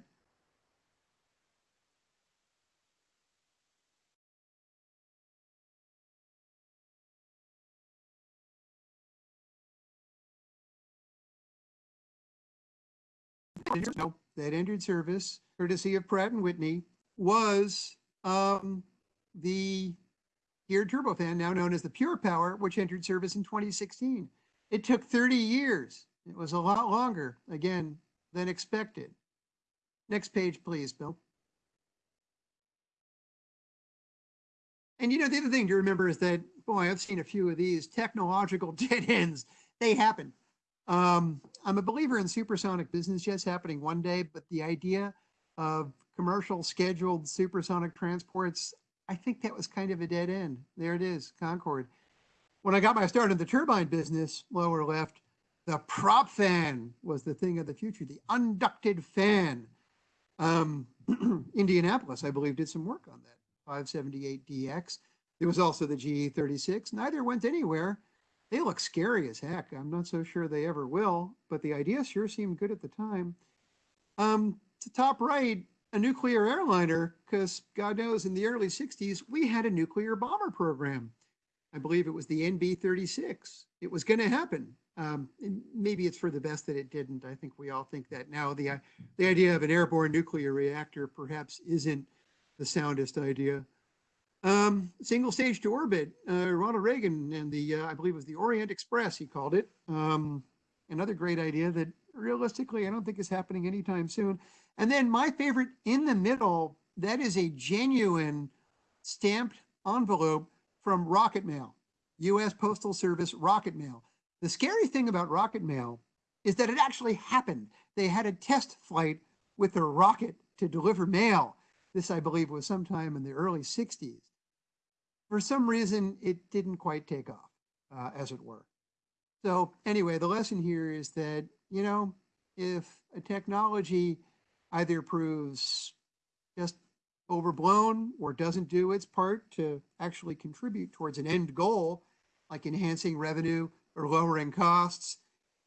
No, that entered service courtesy of Pratt and Whitney was um, the geared turbofan, now known as the PurePower, which entered service in 2016. It took 30 years. It was a lot longer, again, than expected. Next page, please, Bill. And you know, the other thing to remember is that, boy, I've seen a few of these technological dead ends. They happen. Um, I'm a believer in supersonic business jets happening one day, but the idea of commercial scheduled supersonic transports, I think that was kind of a dead end. There it is, Concorde. When I got my start in the turbine business, lower left, the prop fan was the thing of the future, the unducted fan. Um, Indianapolis, I believe, did some work on that 578DX. There was also the GE36. Neither went anywhere. They look scary as heck. I'm not so sure they ever will, but the idea sure seemed good at the time. Um, to top right, a nuclear airliner, because God knows in the early 60s, we had a nuclear bomber program. I believe it was the NB 36. It was going to happen. Um, maybe it's for the best that it didn't. I think we all think that now. The, the idea of an airborne nuclear reactor perhaps isn't the soundest idea. Um, single stage to orbit, uh, Ronald Reagan and the, uh, I believe it was the Orient Express, he called it. Um, another great idea that realistically, I don't think is happening anytime soon. And then my favorite in the middle, that is a genuine stamped envelope from Rocket Mail, US Postal Service Rocket Mail. The scary thing about Rocket Mail is that it actually happened. They had a test flight with a rocket to deliver mail. This, I believe, was sometime in the early 60s. For some reason, it didn't quite take off, uh, as it were. So anyway, the lesson here is that, you know, if a technology either proves just overblown or doesn't do its part to actually contribute towards an end goal, like enhancing revenue or lowering costs,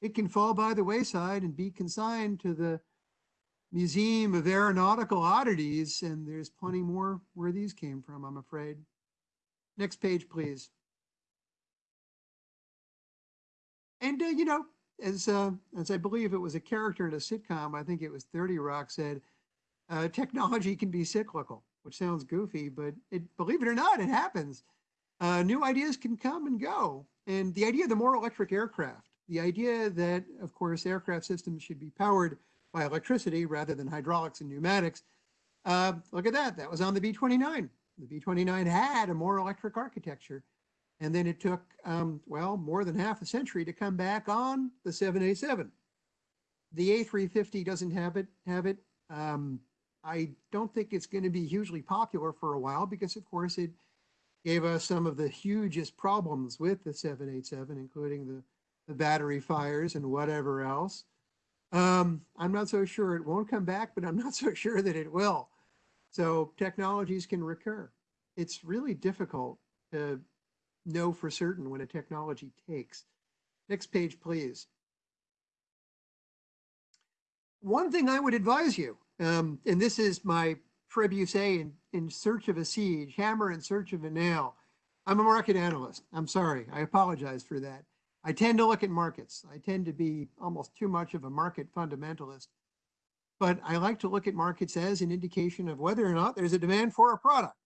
it can fall by the wayside and be consigned to the Museum of Aeronautical Oddities, and there's plenty more where these came from, I'm afraid. Next page, please. And, uh, you know, as, uh, as I believe it was a character in a sitcom, I think it was 30 Rock said, uh, technology can be cyclical, which sounds goofy, but it, believe it or not, it happens. Uh, new ideas can come and go. And the idea of the more electric aircraft, the idea that, of course, aircraft systems should be powered by electricity rather than hydraulics and pneumatics. Uh, look at that. That was on the B-29. The B-29 had a more electric architecture. And then it took, um, well, more than half a century to come back on the 787. The A350 doesn't have it. Have it. Um, I don't think it's going to be hugely popular for a while because, of course, it gave us some of the hugest problems with the 787, including the, the battery fires and whatever else. Um, I'm not so sure it won't come back, but I'm not so sure that it will. So technologies can recur. It's really difficult to know for certain when a technology takes. Next page, please. One thing I would advise you, um, and this is my trebuchet in, in search of a siege, hammer in search of a nail. I'm a market analyst. I'm sorry. I apologize for that. I tend to look at markets. I tend to be almost too much of a market fundamentalist but I like to look at markets as an indication of whether or not there's a demand for a product.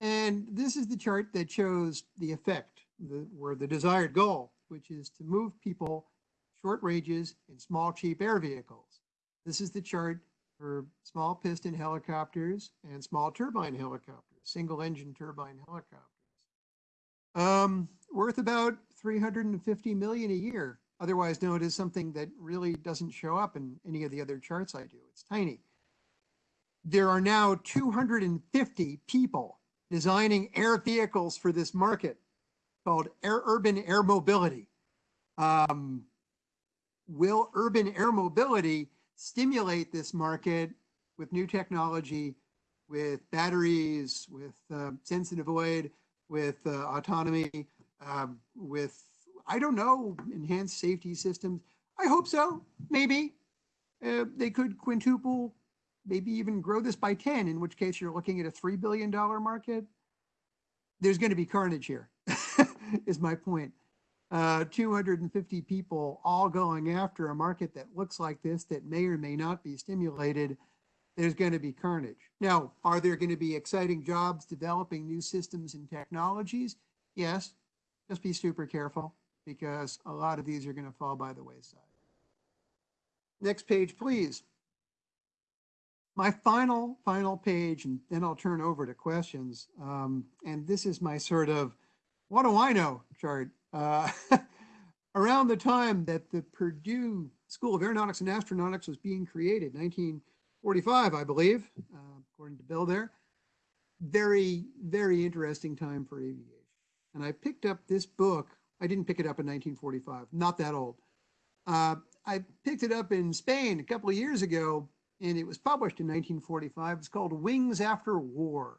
And this is the chart that shows the effect, the, or the desired goal, which is to move people short ranges, in small, cheap air vehicles. This is the chart for small piston helicopters and small turbine helicopters, single engine turbine helicopters. Um, worth about 350 million a year, otherwise known as something that really doesn't show up in any of the other charts I do. It's tiny. There are now 250 people designing air vehicles for this market called air, urban air mobility. Um, will urban air mobility stimulate this market with new technology, with batteries, with uh, sense and avoid, with uh, autonomy, um, with, I don't know, enhanced safety systems? I hope so, maybe. Uh, they could quintuple, maybe even grow this by 10, in which case you're looking at a $3 billion market. There's going to be carnage here, is my point uh, 250 people all going after a market that looks like this that may or may not be stimulated, there's going to be carnage. Now, are there going to be exciting jobs developing new systems and technologies? Yes, just be super careful because a lot of these are going to fall by the wayside. Next page, please. My final, final page, and then I'll turn over to questions. Um, and this is my sort of, what do I know chart. Uh, around the time that the Purdue School of Aeronautics and Astronautics was being created, 1945, I believe, uh, according to Bill there. Very, very interesting time for aviation. And I picked up this book. I didn't pick it up in 1945, not that old. Uh, I picked it up in Spain a couple of years ago, and it was published in 1945. It's called Wings After War.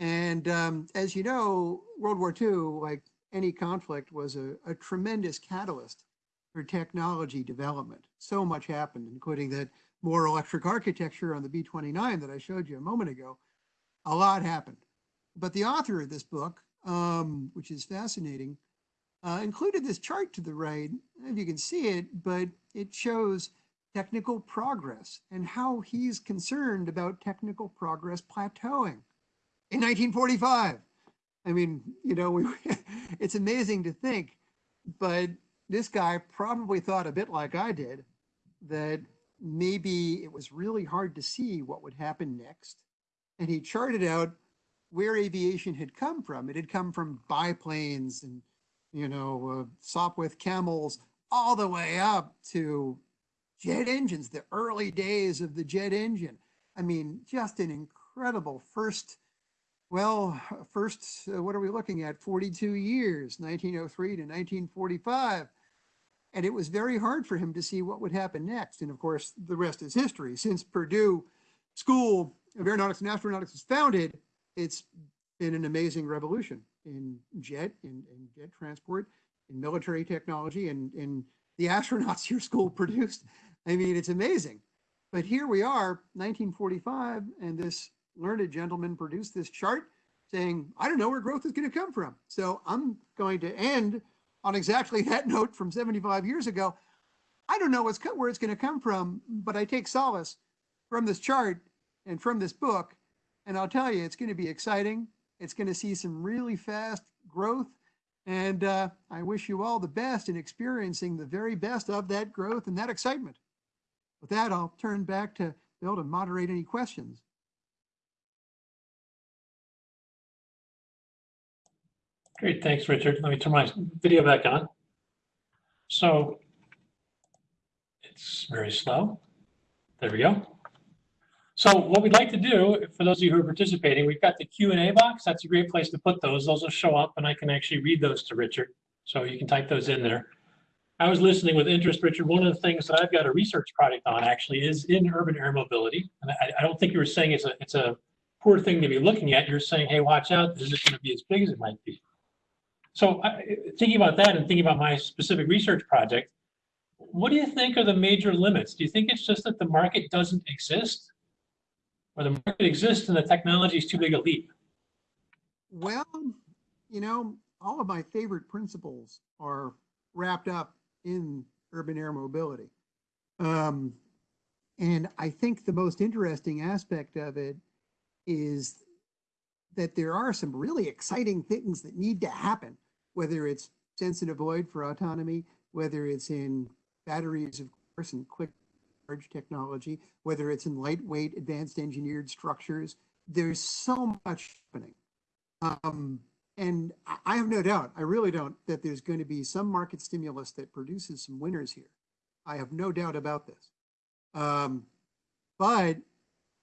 And um, as you know, World War II, like any conflict was a, a tremendous catalyst for technology development. So much happened, including that more electric architecture on the B-29 that I showed you a moment ago. A lot happened. But the author of this book, um, which is fascinating, uh, included this chart to the right. If you can see it, but it shows technical progress and how he's concerned about technical progress plateauing in 1945. I mean, you know, we, it's amazing to think, but this guy probably thought a bit like I did that maybe it was really hard to see what would happen next. And he charted out where aviation had come from. It had come from biplanes and, you know, uh, Sopwith camels all the way up to jet engines, the early days of the jet engine. I mean, just an incredible first well, first, uh, what are we looking at? 42 years, 1903 to 1945. And it was very hard for him to see what would happen next. And of course, the rest is history. Since Purdue School of Aeronautics and Astronautics was founded, it's been an amazing revolution in jet, in, in jet transport, in military technology, and in the astronauts your school produced. I mean, it's amazing. But here we are, 1945, and this learned gentleman produced this chart saying, I don't know where growth is going to come from. So I'm going to end on exactly that note from 75 years ago. I don't know where it's going to come from, but I take solace from this chart and from this book. And I'll tell you, it's going to be exciting. It's going to see some really fast growth. And uh, I wish you all the best in experiencing the very best of that growth and that excitement. With that, I'll turn back to Bill to moderate any questions. Great, thanks, Richard. Let me turn my video back on. So it's very slow. There we go. So what we'd like to do, for those of you who are participating, we've got the Q and A box. That's a great place to put those. Those will show up and I can actually read those to Richard. So you can type those in there. I was listening with interest, Richard. One of the things that I've got a research project on actually is in urban air mobility. And I, I don't think you were saying it's a, it's a poor thing to be looking at. You're saying, hey, watch out. This is going to be as big as it might be. So thinking about that and thinking about my specific research project, what do you think are the major limits? Do you think it's just that the market doesn't exist? Or the market exists and the technology is too big a leap? Well, you know, all of my favorite principles are wrapped up in urban air mobility. Um, and I think the most interesting aspect of it is that there are some really exciting things that need to happen whether it's sense and avoid for autonomy, whether it's in batteries, of course, and quick technology, whether it's in lightweight, advanced engineered structures. There's so much happening. Um, and I- have no doubt, I really don't, that there's going to be some market stimulus that produces some winners here. I have no doubt about this. Um, but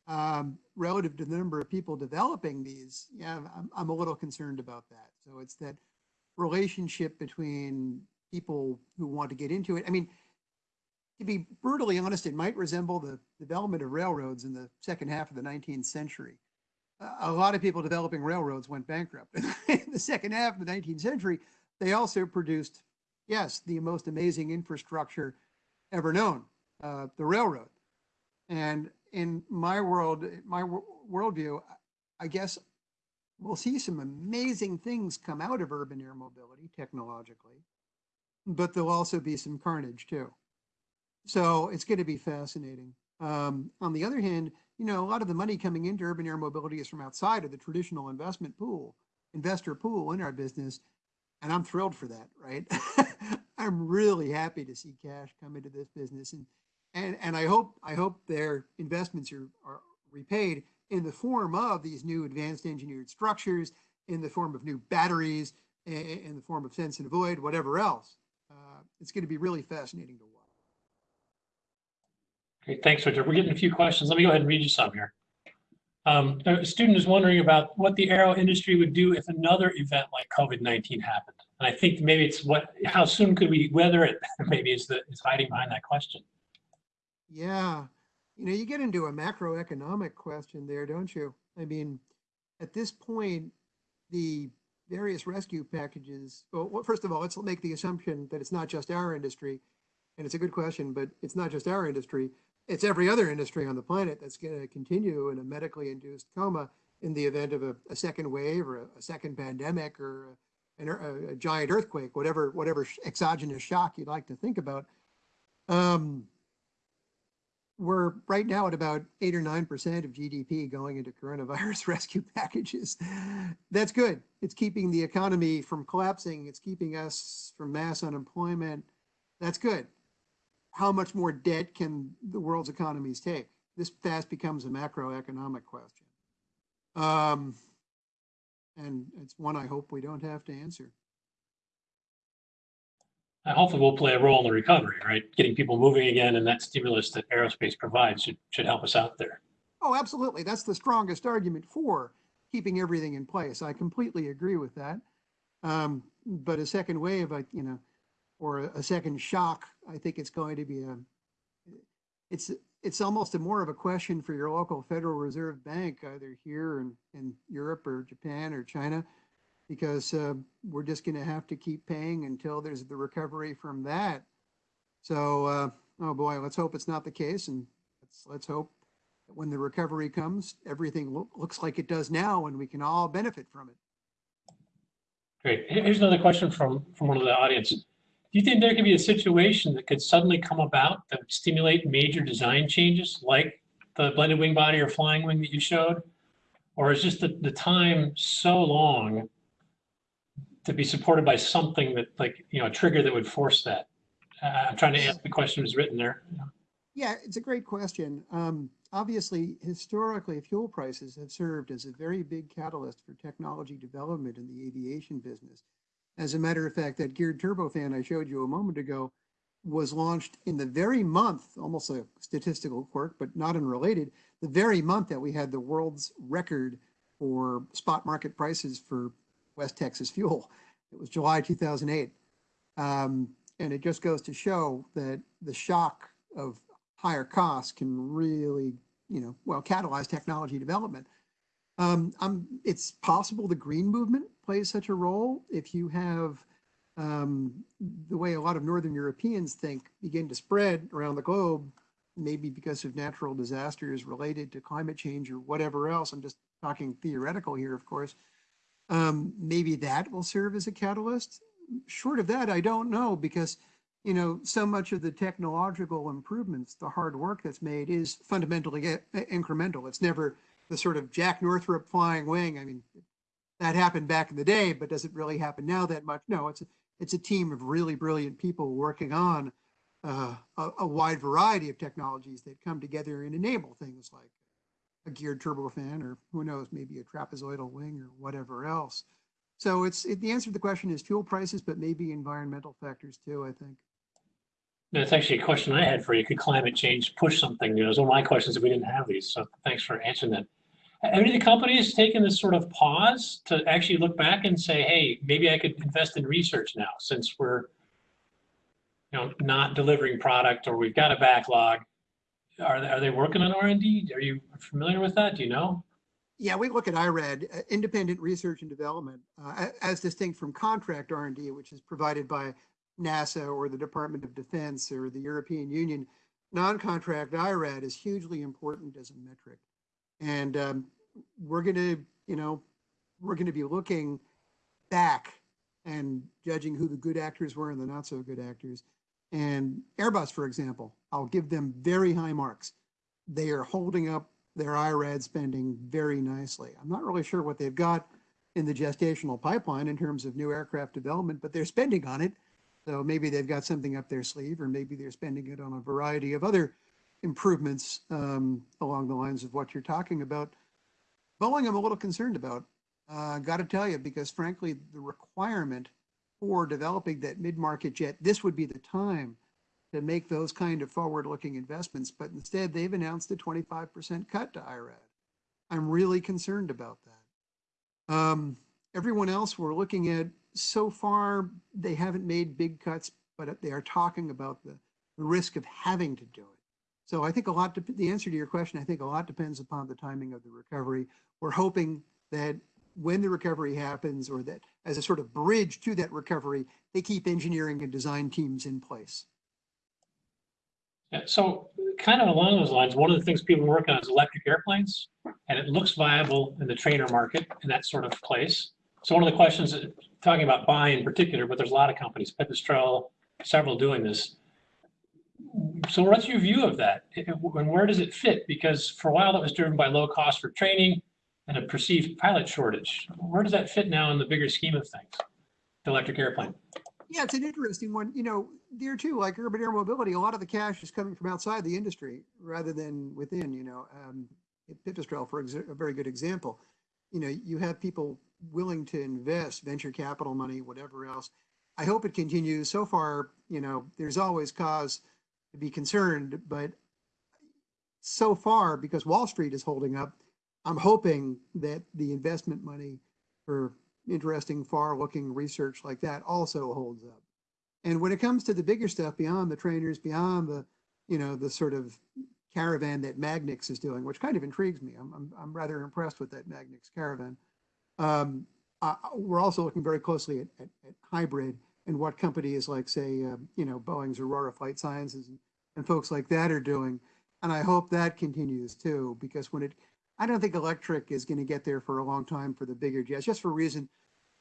um, relative to the number of people developing these, yeah, I'm, I'm a little concerned about that. So it's that relationship between people who want to get into it. I mean, to be brutally honest, it might resemble the development of railroads in the second half of the 19th century. A- lot of people developing railroads went bankrupt. In the second half of the 19th century, they also produced, yes, the most amazing infrastructure ever known, uh, the railroad. And in my world, my worldview, I guess we'll see some amazing things come out of urban air mobility technologically, but there'll also be some carnage too. So it's going to be fascinating. Um, on the other hand, you know, a lot of the money coming into urban air mobility is from outside of the traditional investment pool, investor pool in our business. And I'm thrilled for that, right? I'm really happy to see cash come into this business and and and I hope I hope their investments are, are repaid in the form of these new advanced engineered structures, in the form of new batteries, in the form of sense and avoid, whatever else. Uh, it's going to be really fascinating to watch. Great, thanks, Richard. We're getting a few questions. Let me go ahead and read you some here. Um, a student is wondering about what the aero industry would do if another event like COVID-19 happened. And I think maybe it's what, how soon could we weather it? Maybe is the, is hiding behind that question. Yeah, you know, you get into a macroeconomic question there, don't you? I mean, at this point, the various rescue packages, well, well, first of all, let's make the assumption that it's not just our industry. And it's a good question, but it's not just our industry. It's every other industry on the planet that's going to continue in a medically induced coma in the event of a, a second wave or a, a second pandemic or a, a giant earthquake, whatever, whatever exogenous shock you'd like to think about. Um, we're right now at about eight or nine percent of GDP going into coronavirus rescue packages. That's good. It's keeping the economy from collapsing. It's keeping us from mass unemployment. That's good. How much more debt can the world's economies take? This fast becomes a macroeconomic question. Um, and it's one I hope we don't have to answer. And hopefully we'll play a role in the recovery, right? Getting people moving again and that stimulus that aerospace provides should, should help us out there. Oh, absolutely. That's the strongest argument for keeping everything in place. I completely agree with that. Um, but a second wave, I, you know, or a, second shock, I think it's going to be a, it's, it's almost a more of a question for your local Federal Reserve Bank, either here in, in Europe or Japan or China, because uh, we're just going to have to keep paying until there's the recovery from that. So, uh, oh boy, let's hope it's not the case, and let's let's hope that when the recovery comes, everything loo- looks like it does now, and we can all benefit from it. Great. Here's another question from, from one of the audience. Do you think there could be a situation that could suddenly come about that would stimulate major design changes like the blended wing body or flying wing that you showed? Or is just the, the time so long to be supported by something that like, you know, a trigger that would force that? Uh, I'm trying to ask the question was written there. Yeah, it's a great question. Um, obviously, historically, fuel prices have served as a very big catalyst for technology development in the aviation business. As a matter of fact, that geared turbofan I showed you a moment ago was launched in the very month, almost a statistical quirk, but not unrelated, the very month that we had the world's record for spot market prices for West Texas fuel. It was July 2008. Um, and it just goes to show that the shock of higher costs can really, you know, well, catalyze technology development. Um, um, it's possible the green movement plays such a role if you have um, the way a lot of Northern Europeans think begin to spread around the globe, maybe because of natural disasters related to climate change or whatever else. I'm just talking theoretical here, of course. Um, maybe that will serve as a catalyst. Short of that, I don't know because you know, so much of the technological improvements, the hard work that's made is fundamentally incremental. It's never the sort of Jack Northrop flying wing. I mean, that happened back in the day, but does it really happen now that much? No, it's it's a team of really brilliant people working on uh, a, a wide variety of technologies that come together and enable things like a geared turbofan or who knows, maybe a trapezoidal wing or whatever else. So it's it, the answer to the question is fuel prices, but maybe environmental factors too, I think. That's actually a question I had for you. Could climate change push something? You know, it was one of my questions if we didn't have these. So thanks for answering that. Have any of the companies taken this sort of pause to actually look back and say, hey, maybe I could invest in research now since we're you know, not delivering product or we've got a backlog? Are they, are they working on R&D? Are you familiar with that? Do you know? Yeah, we look at IRAD, uh, independent research and development, uh, as distinct from contract R&D, which is provided by NASA or the Department of Defense or the European Union. Non-contract IRAD is hugely important as a metric. And um, we're going to, you know, we're going to be looking back and judging who the good actors were and the not so good actors. And Airbus, for example, I'll give them very high marks. They are holding up their IRAD spending very nicely. I'm not really sure what they've got in the gestational pipeline in terms of new aircraft development, but they're spending on it. So maybe they've got something up their sleeve, or maybe they're spending it on a variety of other improvements um, along the lines of what you're talking about. Boeing, I'm a little concerned about. Uh, Got to tell you, because frankly, the requirement for developing that mid-market jet, this would be the time to make those kind of forward-looking investments. But instead, they've announced a 25% cut to IRAD. I'm really concerned about that. Um, everyone else we're looking at so far, they haven't made big cuts, but they are talking about the, the risk of having to do it. So I think a lot, the answer to your question, I think a lot depends upon the timing of the recovery. We're hoping that when the recovery happens or that as a sort of bridge to that recovery, they keep engineering and design teams in place. So kind of along those lines, one of the things people are working on is electric airplanes, and it looks viable in the trainer market in that sort of place. So one of the questions, talking about Bye in particular, but there's a lot of companies, Pipistrel, several doing this. So what's your view of that? And where does it fit? Because for a while that was driven by low cost for training and a perceived pilot shortage. Where does that fit now in the bigger scheme of things? The electric airplane. Yeah, it's an interesting one. You know, there too, like urban air mobility, a lot of the cash is coming from outside the industry rather than within, you know. Um, Pipistrel, for a very good example. You know, you have people willing to invest venture capital money, whatever else. I hope it continues. So far, you know, there's always cause to be concerned, but so far, because Wall Street is holding up, I'm hoping that the investment money for interesting, far-looking research like that also holds up. And when it comes to the bigger stuff beyond the trainers, beyond the, you know, the sort of caravan that Magnix is doing, which kind of intrigues me. I'm, I'm, I'm rather impressed with that Magnix caravan. Um, uh, we're also looking very closely at, at, at hybrid and what companies like, say, uh, you know, Boeing's Aurora Flight Sciences and, and folks like that are doing. And I hope that continues too, because when it, I don't think electric is going to get there for a long time for the bigger jets, just for reason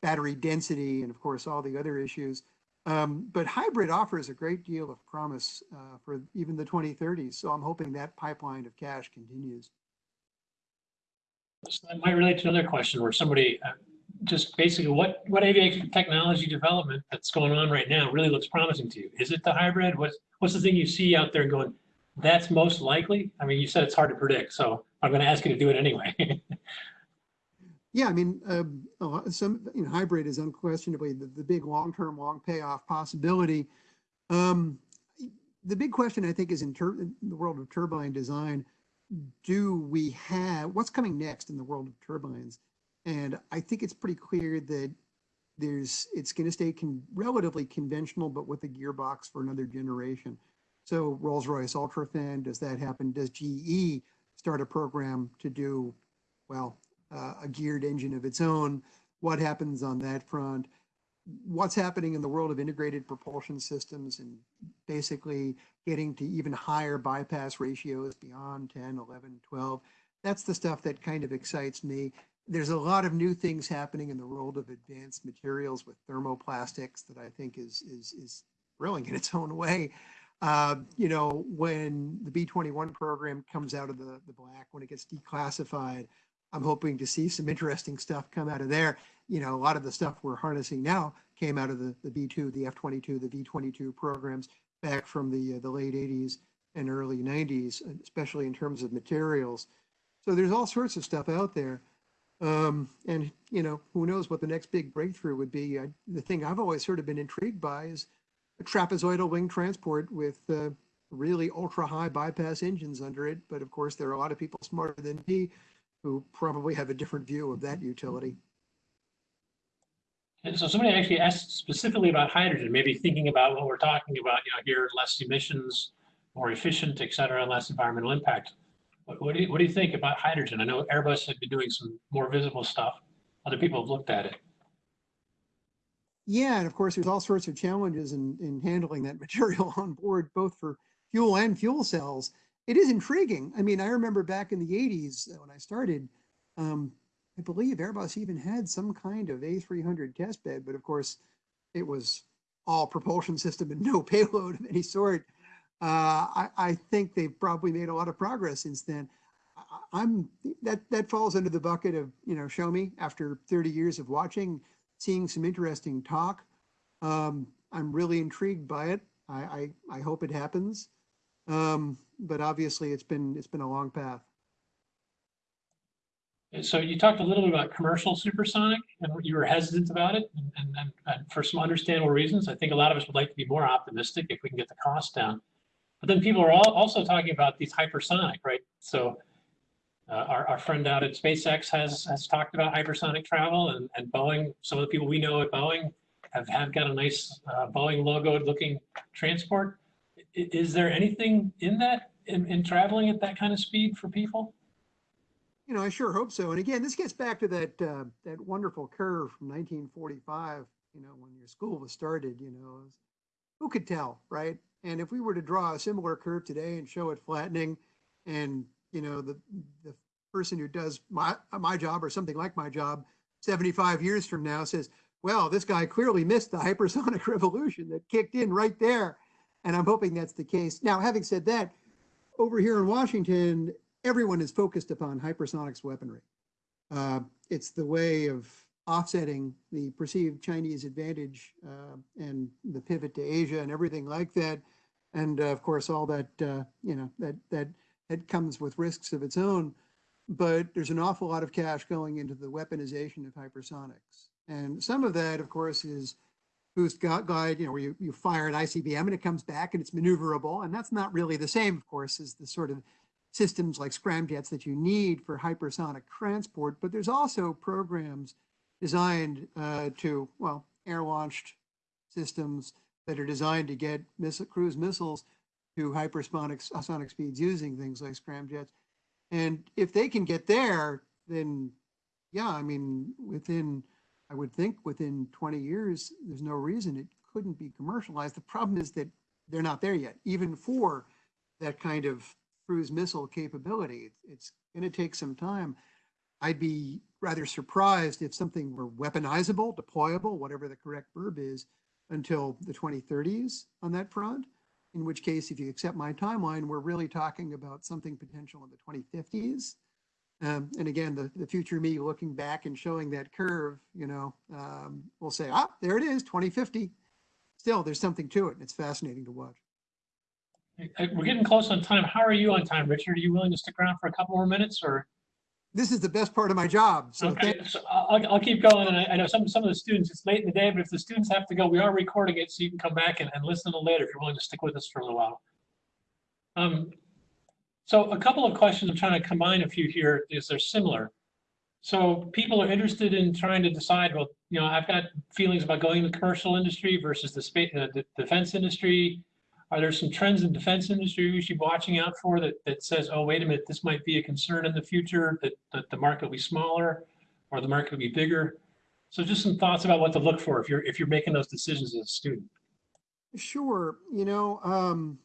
battery density and of course all the other issues. Um, but hybrid offers a great deal of promise uh, for even the 2030s. So I'm hoping that pipeline of cash continues. So that might relate to another question where somebody, uh, just basically what, what aviation technology development that's going on right now really looks promising to you? Is it the hybrid? What's, what's the thing you see out there going, that's most likely? I mean, you said it's hard to predict, so I'm going to ask you to do it anyway. Yeah, I mean, um, some, you know, hybrid is unquestionably the, the big long-term, long payoff possibility. Um, the big question, I think, is in in the world of turbine design, do we have, what's coming next in the world of turbines? And I think it's pretty clear that there's, it's going to stay con- relatively conventional, but with a gearbox for another generation. So Rolls-Royce UltraFan, does that happen? Does GE start a program to do, well, uh, a geared engine of its own? What happens on that front? What's happening in the world of integrated propulsion systems and basically getting to even higher bypass ratios beyond 10, 11, 12? That's the stuff that kind of excites me. There's a lot of new things happening in the world of advanced materials with thermoplastics that I think is is is thrilling in its own way. Uh, you know, when the B-21 program comes out of the, the black, when it gets declassified, I'm hoping to see some interesting stuff come out of there. You know, a lot of the stuff we're harnessing now came out of the, the B-2, the F-22, the V-22 programs back from the, uh, the late 80s and early 90s, especially in terms of materials. So there's all sorts of stuff out there. Um, and, you know, who knows what the next big breakthrough would be. I, the thing I've always sort of been intrigued by is a trapezoidal wing transport with uh, really ultra high bypass engines under it. But of course, there are a lot of people smarter than me who probably have a different view of that utility. And so somebody actually asked specifically about hydrogen, maybe thinking about what we're talking about, you know, here, less emissions, more efficient, et cetera, less environmental impact. What, do you, what do you think about hydrogen? I know Airbus had been doing some more visible stuff. Other people have looked at it. Yeah, and of course, there's all sorts of challenges in, in handling that material on board, both for fuel and fuel cells. It is intriguing. I mean, I remember back in the 80s uh, when I started, um, I believe Airbus even had some kind of A300 test bed, but of course, it was all propulsion system and no payload of any sort. Uh, I, think they've probably made a lot of progress since then. I, I'm that that falls under the bucket of you know show me after 30 years of watching, seeing some interesting talk. Um, I'm really intrigued by it. I, I, I hope it happens. Um, but obviously it's been it's been a long path. So you talked a little bit about commercial supersonic and you were hesitant about it and, and, and for some understandable reasons. I think a lot of us would like to be more optimistic if we can get the cost down. But then people are all also talking about these hypersonic, right? So uh, our, our friend out at SpaceX has has talked about hypersonic travel and, and Boeing, some of the people we know at Boeing have, have got a nice uh, Boeing logo looking transport. Is there anything in that, in, in traveling at that kind of speed for people? You know, I sure hope so. And again, this gets back to that uh, that wonderful curve from 1945. You know, when your school was started. You know, who could tell, right? And if we were to draw a similar curve today and show it flattening, and you know, the the person who does my my job or something like my job 75 years from now says, well, this guy clearly missed the hypersonic revolution that kicked in right there. And I'm hoping that's the case. Now, having said that, over here in Washington, everyone is focused upon hypersonics weaponry. Uh, it's the way of offsetting the perceived Chinese advantage uh, and the pivot to Asia and everything like that. And uh, of course, all that uh, you know that that that comes with risks of its own. But there's an awful lot of cash going into the weaponization of hypersonics, and some of that, of course, is boost gu- guide. You know, where you, you fire an ICBM and it comes back and it's maneuverable, and that's not really the same, of course, as the sort of systems like scramjets that you need for hypersonic transport. But there's also programs designed uh, to, well, air launched systems that are designed to get cruise missiles to hypersonic sonic speeds using things like scramjets. And if they can get there, then yeah, I mean, within, I would think within 20 years, there's no reason it couldn't be commercialized. The problem is that they're not there yet, even for that kind of cruise missile capability. It's going to take some time. I'd be rather surprised if something were weaponizable, deployable, whatever the correct verb is, until the 2030s on that front. In which case, if you accept my timeline, we're really talking about something potential in the 2050s. Um, and again, the, the future me looking back and showing that curve, you know, um, will say, ah, there it is, 2050. Still, there's something to it. and It's fascinating to watch. We're getting close on time. How are you on time, Richard? Are you willing to stick around for a couple more minutes or? This is the best part of my job. So Okay, so I'll, I'll keep going. And I, I know some, some of the students, it's late in the day, but if the students have to go, we are recording it so you can come back and, and listen to little later if you're willing to stick with us for a little while. Um, so a couple of questions, I'm trying to combine a few here because they're similar. So people are interested in trying to decide, well, you know, I've got feelings about going in the commercial industry versus the space, uh, the defense industry. Are there some trends in defense industry we should be watching out for that, that says, oh, wait a minute, this might be a concern in the future, that, that the market will be smaller or the market will be bigger? So just some thoughts about what to look for if you're, if you're making those decisions as a student. Sure. You know, um,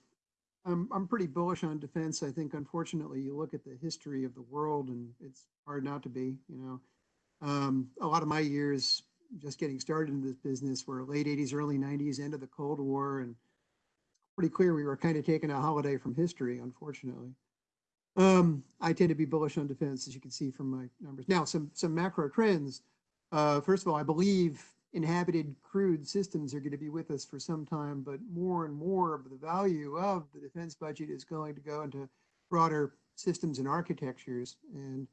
I'm, I'm pretty bullish on defense. I think unfortunately you look at the history of the world and it's hard not to be, you know. Um, a lot of my years just getting started in this business were late 80s, early 90s, end of the Cold War. And pretty clear we were kind of taking a holiday from history, unfortunately. Um, I tend to be bullish on defense, as you can see from my numbers. Now, some, some macro trends. Uh, first of all, I believe inhabited crewed systems are going to be with us for some time, but more and more of the value of the defense budget is going to go into broader systems and architectures. And,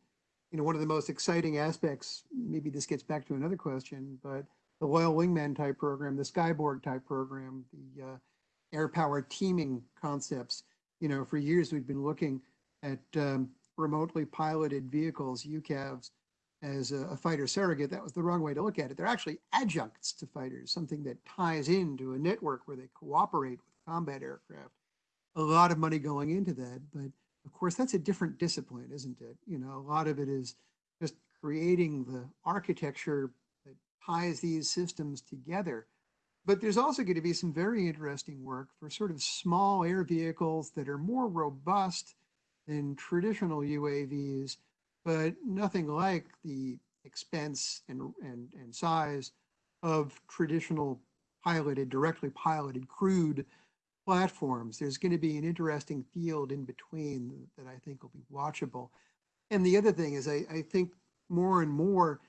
you know, one of the most exciting aspects, maybe this gets back to another question, but the Loyal Wingman type program, the Skyborg type program, the uh, air power teaming concepts, you know, for years we've been looking at um, remotely piloted vehicles, UCAVs, as a, a fighter surrogate. That was the wrong way to look at it. They're actually adjuncts to fighters, something that ties into a network where they cooperate with combat aircraft. A lot of money going into that, but of course that's a different discipline, isn't it? You know, a lot of it is just creating the architecture that ties these systems together. But there's also going to be some very interesting work for sort of small air vehicles that are more robust than traditional UAVs, but nothing like the expense and, and, and size of traditional piloted, directly piloted crewed platforms. There's going to be an interesting field in between that I think will be watchable. And the other thing is I, I think more and more,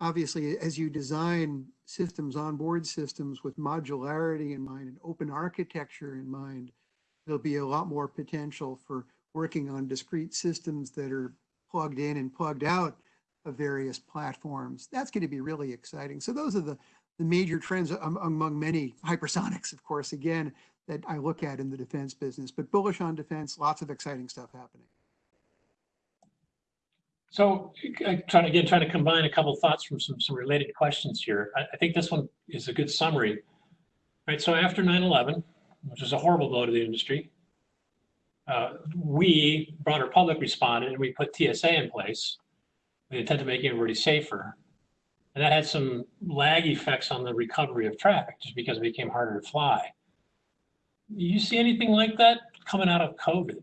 obviously, as you design systems, onboard systems with modularity in mind and open architecture in mind, there'll be a lot more potential for working on discrete systems that are plugged in and plugged out of various platforms. That's going to be really exciting. So those are the, the major trends among many hypersonics, of course, again, that I look at in the defense business, but bullish on defense, lots of exciting stuff happening. So uh, trying again, trying to combine a couple thoughts from some, some related questions here. I, I think this one is a good summary. Right, so after 9/11, which was a horrible blow to the industry, uh, we, broader public responded and we put TSA in place the intent of making everybody safer. And that had some lag effects on the recovery of traffic just because it became harder to fly. You see anything like that coming out of COVID?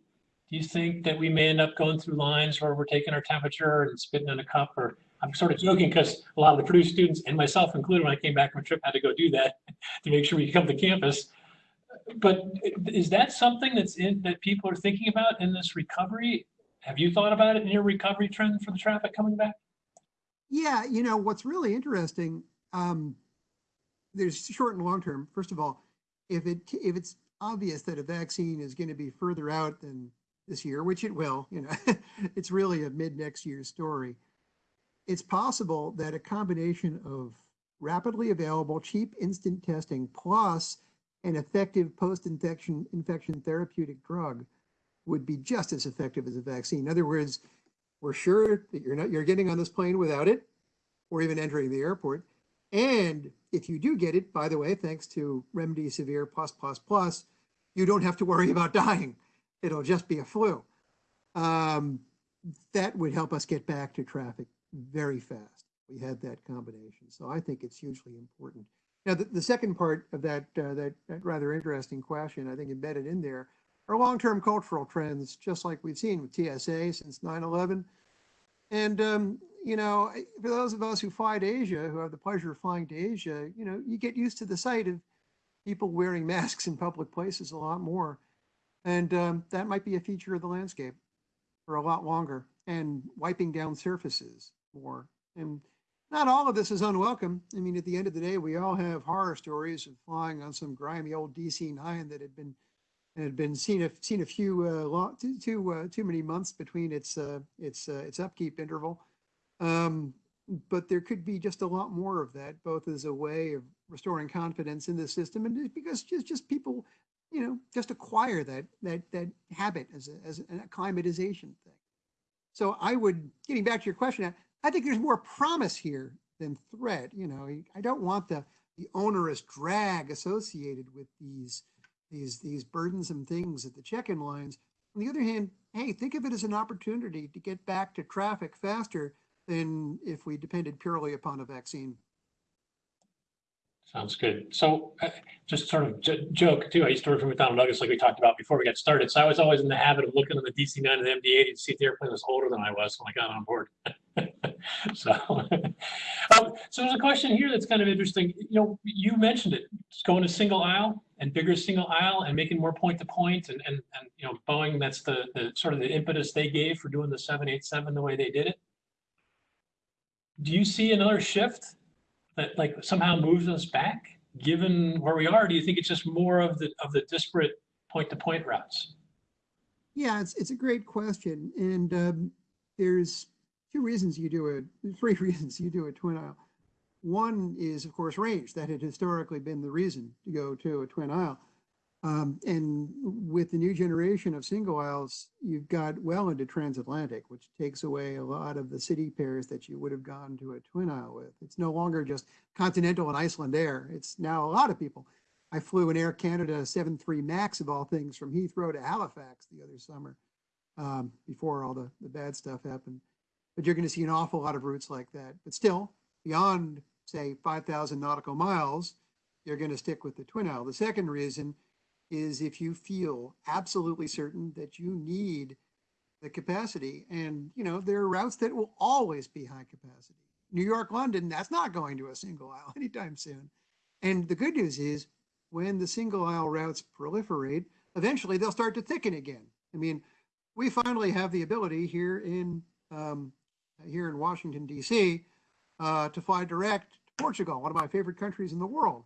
Do you think that we may end up going through lines where we're taking our temperature and spitting in a cup or I'm sort of joking because a lot of the Purdue students and myself included, when I came back from a trip, had to go do that to make sure we come to campus. But is that something that's in, that people are thinking about in this recovery? Have you thought about it in your recovery trend for the traffic coming back? Yeah, you know, what's really interesting, um, there's short and long term. First of all, if it, if it's obvious that a vaccine is going to be further out than this year, which it will, you know, it's really a mid next year story. It's possible that a combination of rapidly available, cheap instant testing plus an effective post-infection infection therapeutic drug would be just as effective as a vaccine. In other words, we're sure that you're not you're getting on this plane without it, or even entering the airport. And if you do get it, by the way, thanks to Remdesivir plus plus plus, you don't have to worry about dying. It'll just be a flu. Um, that would help us get back to traffic very fast. We had that combination, so I think it's hugely important. Now, the, the second part of that, uh, that that rather interesting question, I think embedded in there, are long-term cultural trends, just like we've seen with TSA since 9/11. And um, you know, for those of us who fly to Asia, who have the pleasure of flying to Asia, you know, you get used to the sight of people wearing masks in public places a lot more, and um, that might be a feature of the landscape for a lot longer, and wiping down surfaces more. And not all of this is unwelcome. I mean, at the end of the day, we all have horror stories of flying on some grimy old DC-9 that had been had been seen a seen a few uh, too too, uh, too many months between its uh, its uh, its upkeep interval. Um, but there could be just a lot more of that, both as a way of restoring confidence in the system and because just just people, you know, just acquire that that that habit as a, as a acclimatization thing. So I would, getting back to your question, I think there's more promise here than threat. You know, I don't want the the onerous drag associated with these these these burdensome things at the check-in lines. On the other hand, hey, think of it as an opportunity to get back to traffic faster than if we depended purely upon a vaccine. Sounds good. So uh, just sort of j- joke too. I used to work for McDonnell Douglas, like we talked about before we got started. So I was always in the habit of looking at the DC 9 and the MD 80 to see if the airplane was older than I was when I got on board. so, um, so there's a question here that's kind of interesting. You know, you mentioned it, just going to single aisle and bigger single aisle and making more point to point and, and, and you know, Boeing, that's the, the sort of the impetus they gave for doing the 787 the way they did it. Do you see another shift that like somehow moves us back, given where we are? Do you think it's just more of the, of the disparate point-to-point routes? Yeah, it's, it's a great question. And um, there's two reasons you do it, three reasons you do a twin aisle. One is, of course, range. That had historically been the reason to go to a twin aisle. Um, and with the new generation of single aisles, you've got well into transatlantic, which takes away a lot of the city pairs that you would have gone to a twin aisle with. It's no longer just Continental and Icelandair. It's now a lot of people. I flew an Air Canada 73 Max of all things from Heathrow to Halifax the other summer um, before all the, the bad stuff happened. But you're going to see an awful lot of routes like that. But still, beyond, say, 5,000 nautical miles, you're going to stick with the twin aisle. The second reason is if you feel absolutely certain that you need the capacity. And, you know, there are routes that will always be high capacity. New York, London, that's not going to a single aisle anytime soon. And the good news is when the single aisle routes proliferate, eventually they'll start to thicken again. I mean, we finally have the ability here in um, here in Washington D.C. Uh, to fly direct to Portugal, one of my favorite countries in the world.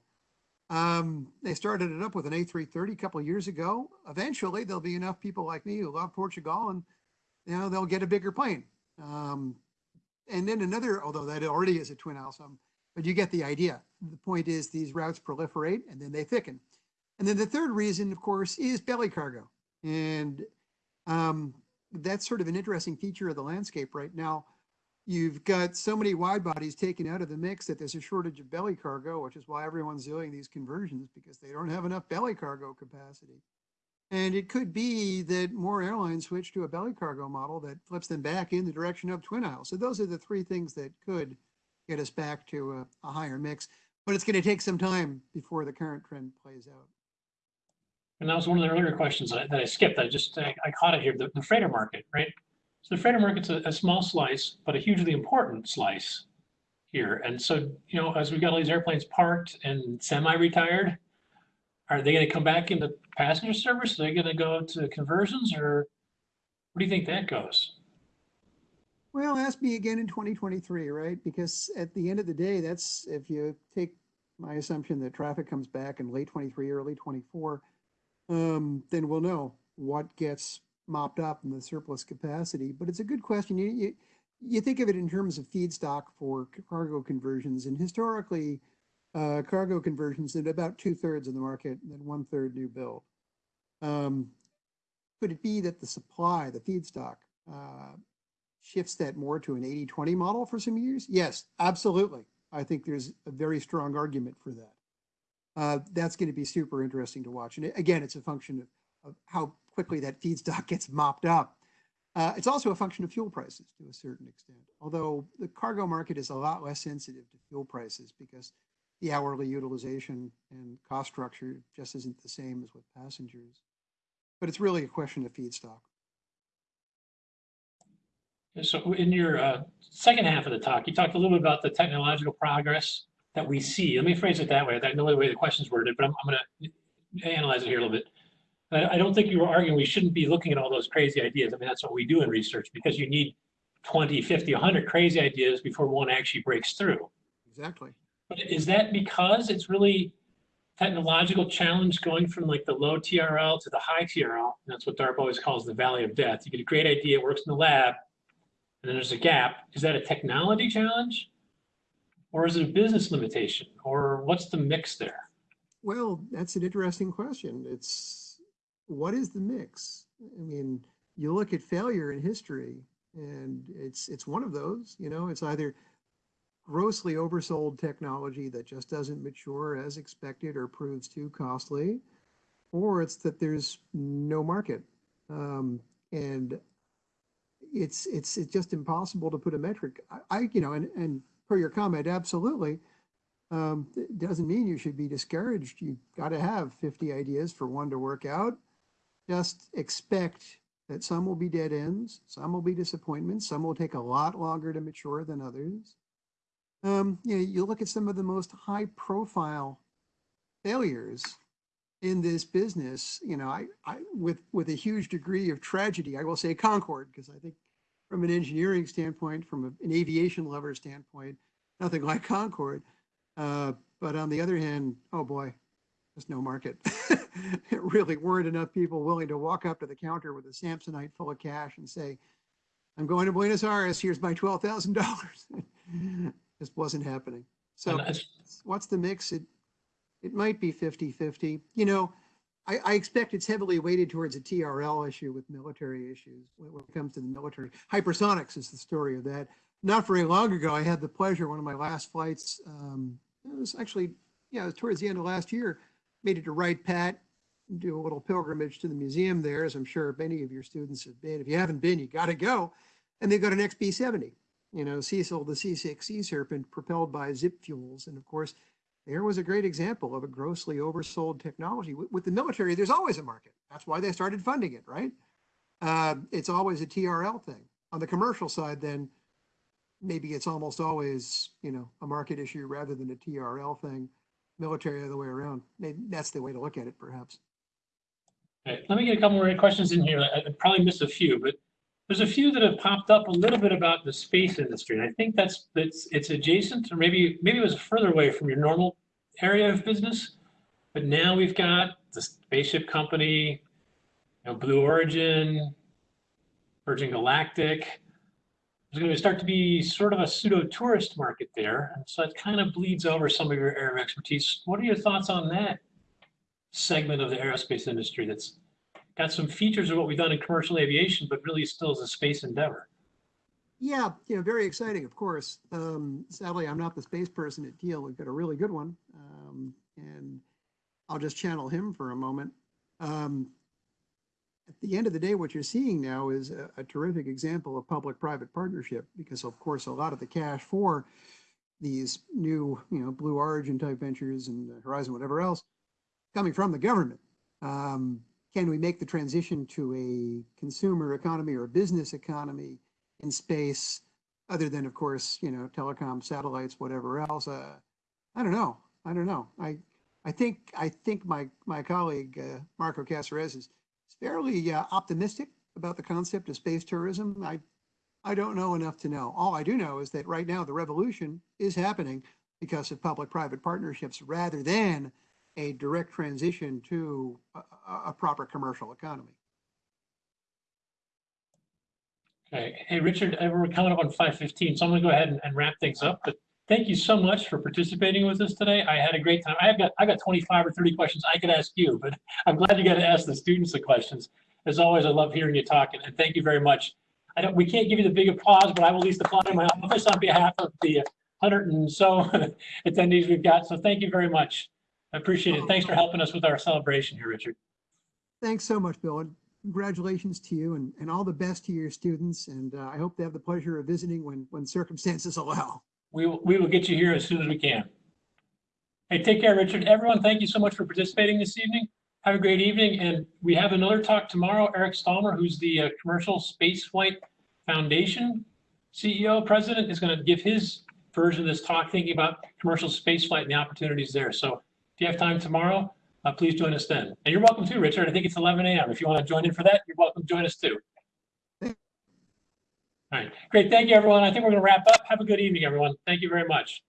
Um, they started it up with an A330 a couple years ago. Eventually, there'll be enough people like me who love Portugal, and you know they'll get a bigger plane. Um, and then another, although that already is a twin aisle, but you get the idea. The point is these routes proliferate and then they thicken. And then the third reason, of course, is belly cargo, and um, that's sort of an interesting feature of the landscape right now you've got so many wide bodies taken out of the mix that there's a shortage of belly cargo, which is why everyone's doing these conversions because they don't have enough belly cargo capacity. And it could be that more airlines switch to a belly cargo model that flips them back in the direction of twin aisle. So those are the three things that could get us back to a, a higher mix, but it's going to take some time before the current trend plays out. And that was one of the earlier questions that I, that I skipped. I just, I, I caught it here, the, the freighter market, right? So the freighter market's a, a small slice, but a hugely important slice here. And so, you know, as we've got all these airplanes parked and semi-retired, are they going to come back into passenger service? Are they going to go to conversions or where do you think that goes? Well, ask me again in 2023, right? Because at the end of the day, that's if you take my assumption that traffic comes back in late 23, early 24, um, then we'll know what gets mopped up in the surplus capacity. But it's a good question. You, you, you think of it in terms of feedstock for cargo conversions, and historically, uh, cargo conversions at about two thirds of the market and then one third new build. Um, could it be that the supply, the feedstock, uh, shifts that more to an 80 20 model for some years? Yes, absolutely. I think there's a very strong argument for that. Uh, that's going to be super interesting to watch. And again, it's a function of, of how quickly that feedstock gets mopped up. Uh, it's also a function of fuel prices to a certain extent, although the cargo market is a lot less sensitive to fuel prices because the hourly utilization and cost structure just isn't the same as with passengers. But it's really a question of feedstock. So in your uh, second half of the talk, you talked a little bit about the technological progress that we see. Let me phrase it that way. I know the way the question's worded, but I'm, I'm going to analyze it here a little bit. I, I don't think you were arguing we shouldn't be looking at all those crazy ideas. I mean, that's what we do in research because you need 20, 50, 100 crazy ideas before one actually breaks through. Exactly. But is that because it's really technological challenge going from like the low TRL to the high TRL? That's what DARPA always calls the valley of death. You get a great idea, it works in the lab, and then there's a gap. Is that a technology challenge? Or is it a business limitation? Or what's the mix there? Well, that's an interesting question. It's what is the mix? I mean, you look at failure in history, and it's it's one of those. You know, it's either grossly oversold technology that just doesn't mature as expected or proves too costly, or it's that there's no market, um, and it's it's it's just impossible to put a metric. I, I you know, and and per your comment, absolutely. Um, it doesn't mean you should be discouraged. You've got to have 50 ideas for one to work out just expect that some will be dead ends, some will be disappointments, some will take a lot longer to mature than others. Um, you know, you look at some of the most high profile failures in this business, you know, I, I with with a huge degree of tragedy, I will say Concorde, because I think from an engineering standpoint, from a, an aviation lover standpoint, nothing like Concorde. Uh, but on the other hand, oh boy, there's no market. There really weren't enough people willing to walk up to the counter with a Samsonite full of cash and say, I'm going to Buenos Aires, here's my twelve thousand dollars. Just wasn't happening. So what's the mix? It, it might be 50 50. You know, I, I expect it's heavily weighted towards a TRL issue with military issues when, when it comes to the military. Hypersonics is the story of that. Not very long ago, I had the pleasure, one of my last flights, um, it was actually, yeah, it was towards the end of last year, made it to Wright Pat, do a little pilgrimage to the museum there, as I'm sure many of your students have been. If you haven't been, you got to go. And they've got an XB 70, you know, Cecil, the C6 Sea Serpent propelled by zip fuels. And of course, there was a great example of a grossly oversold technology. With, with the military, there's always a market. That's why they started funding it, right? Uh, it's always a TRL thing. On the commercial side, then maybe it's almost always, you know, a market issue rather than a TRL thing. Military, the other way around. Maybe that's the way to look at it, perhaps. Okay, Let me get a couple more questions in here. I I probably missed a few, but there's a few that have popped up a little bit about the space industry. And I think that's, that's, it's adjacent, or maybe, maybe it was further away from your normal area of business. But now we've got the spaceship company, you know, Blue Origin, Virgin Galactic. There's going to start to be sort of a pseudo tourist market there. And so it kind of bleeds over some of your area of expertise. What are your thoughts on that segment of the aerospace industry that's got some features of what we've done in commercial aviation, but really still is a space endeavor? Yeah, you know, very exciting, of course. Um, sadly, I'm not the space person at Teal. We've got a really good one. Um, and I'll just channel him for a moment. Um, at the end of the day, what you're seeing now is a, a terrific example of public-private partnership because, of course, a lot of the cash for these new, you know, Blue Origin type ventures and Horizon, whatever else, coming from the government. Um, can we make the transition to a consumer economy or a business economy in space, other than, of course, you know, telecom, satellites, whatever else? Uh, I don't know. I don't know. I, I think, I think my, my colleague, uh, Marco Caceres is fairly uh, optimistic about the concept of space tourism. I, I don't know enough to know. All I do know is that right now the revolution is happening because of public-private partnerships rather than a direct transition to a, a- proper commercial economy. Okay, hey, Richard, uh, we're coming up on five fifteen, so I'm gonna go ahead and, and wrap things up, but thank you so much for participating with us today. I had a great time. I've got, I got twenty-five or thirty questions I could ask you, but I'm glad you got to ask the students the questions. As always, I love hearing you talk, and, and thank you very much. I don't, we can't give you the big applause, but I will at least applaud in my office on behalf of the hundred and so attendees we've got, so thank you very much. I appreciate it. Thanks for helping us with our celebration here, Richard. Thanks so much, Bill, and congratulations to you and, and all the best to your students. And uh, I hope they have the pleasure of visiting when, when circumstances allow. We will, we will get you here as soon as we can. Hey, take care, Richard. Everyone, thank you so much for participating this evening. Have a great evening, and we have another talk tomorrow. Eric Stallmer, who's the uh, Commercial Space Flight Foundation CEO, president, is going to give his version of this talk, thinking about commercial space flight and the opportunities there. So if you have time tomorrow, uh, please join us then. And you're welcome too, Richard. I think it's 11 a.m. If you want to join in for that, you're welcome to join us too. All right, great. Thank you, everyone. I think we're going to wrap up. Have a good evening, everyone. Thank you very much.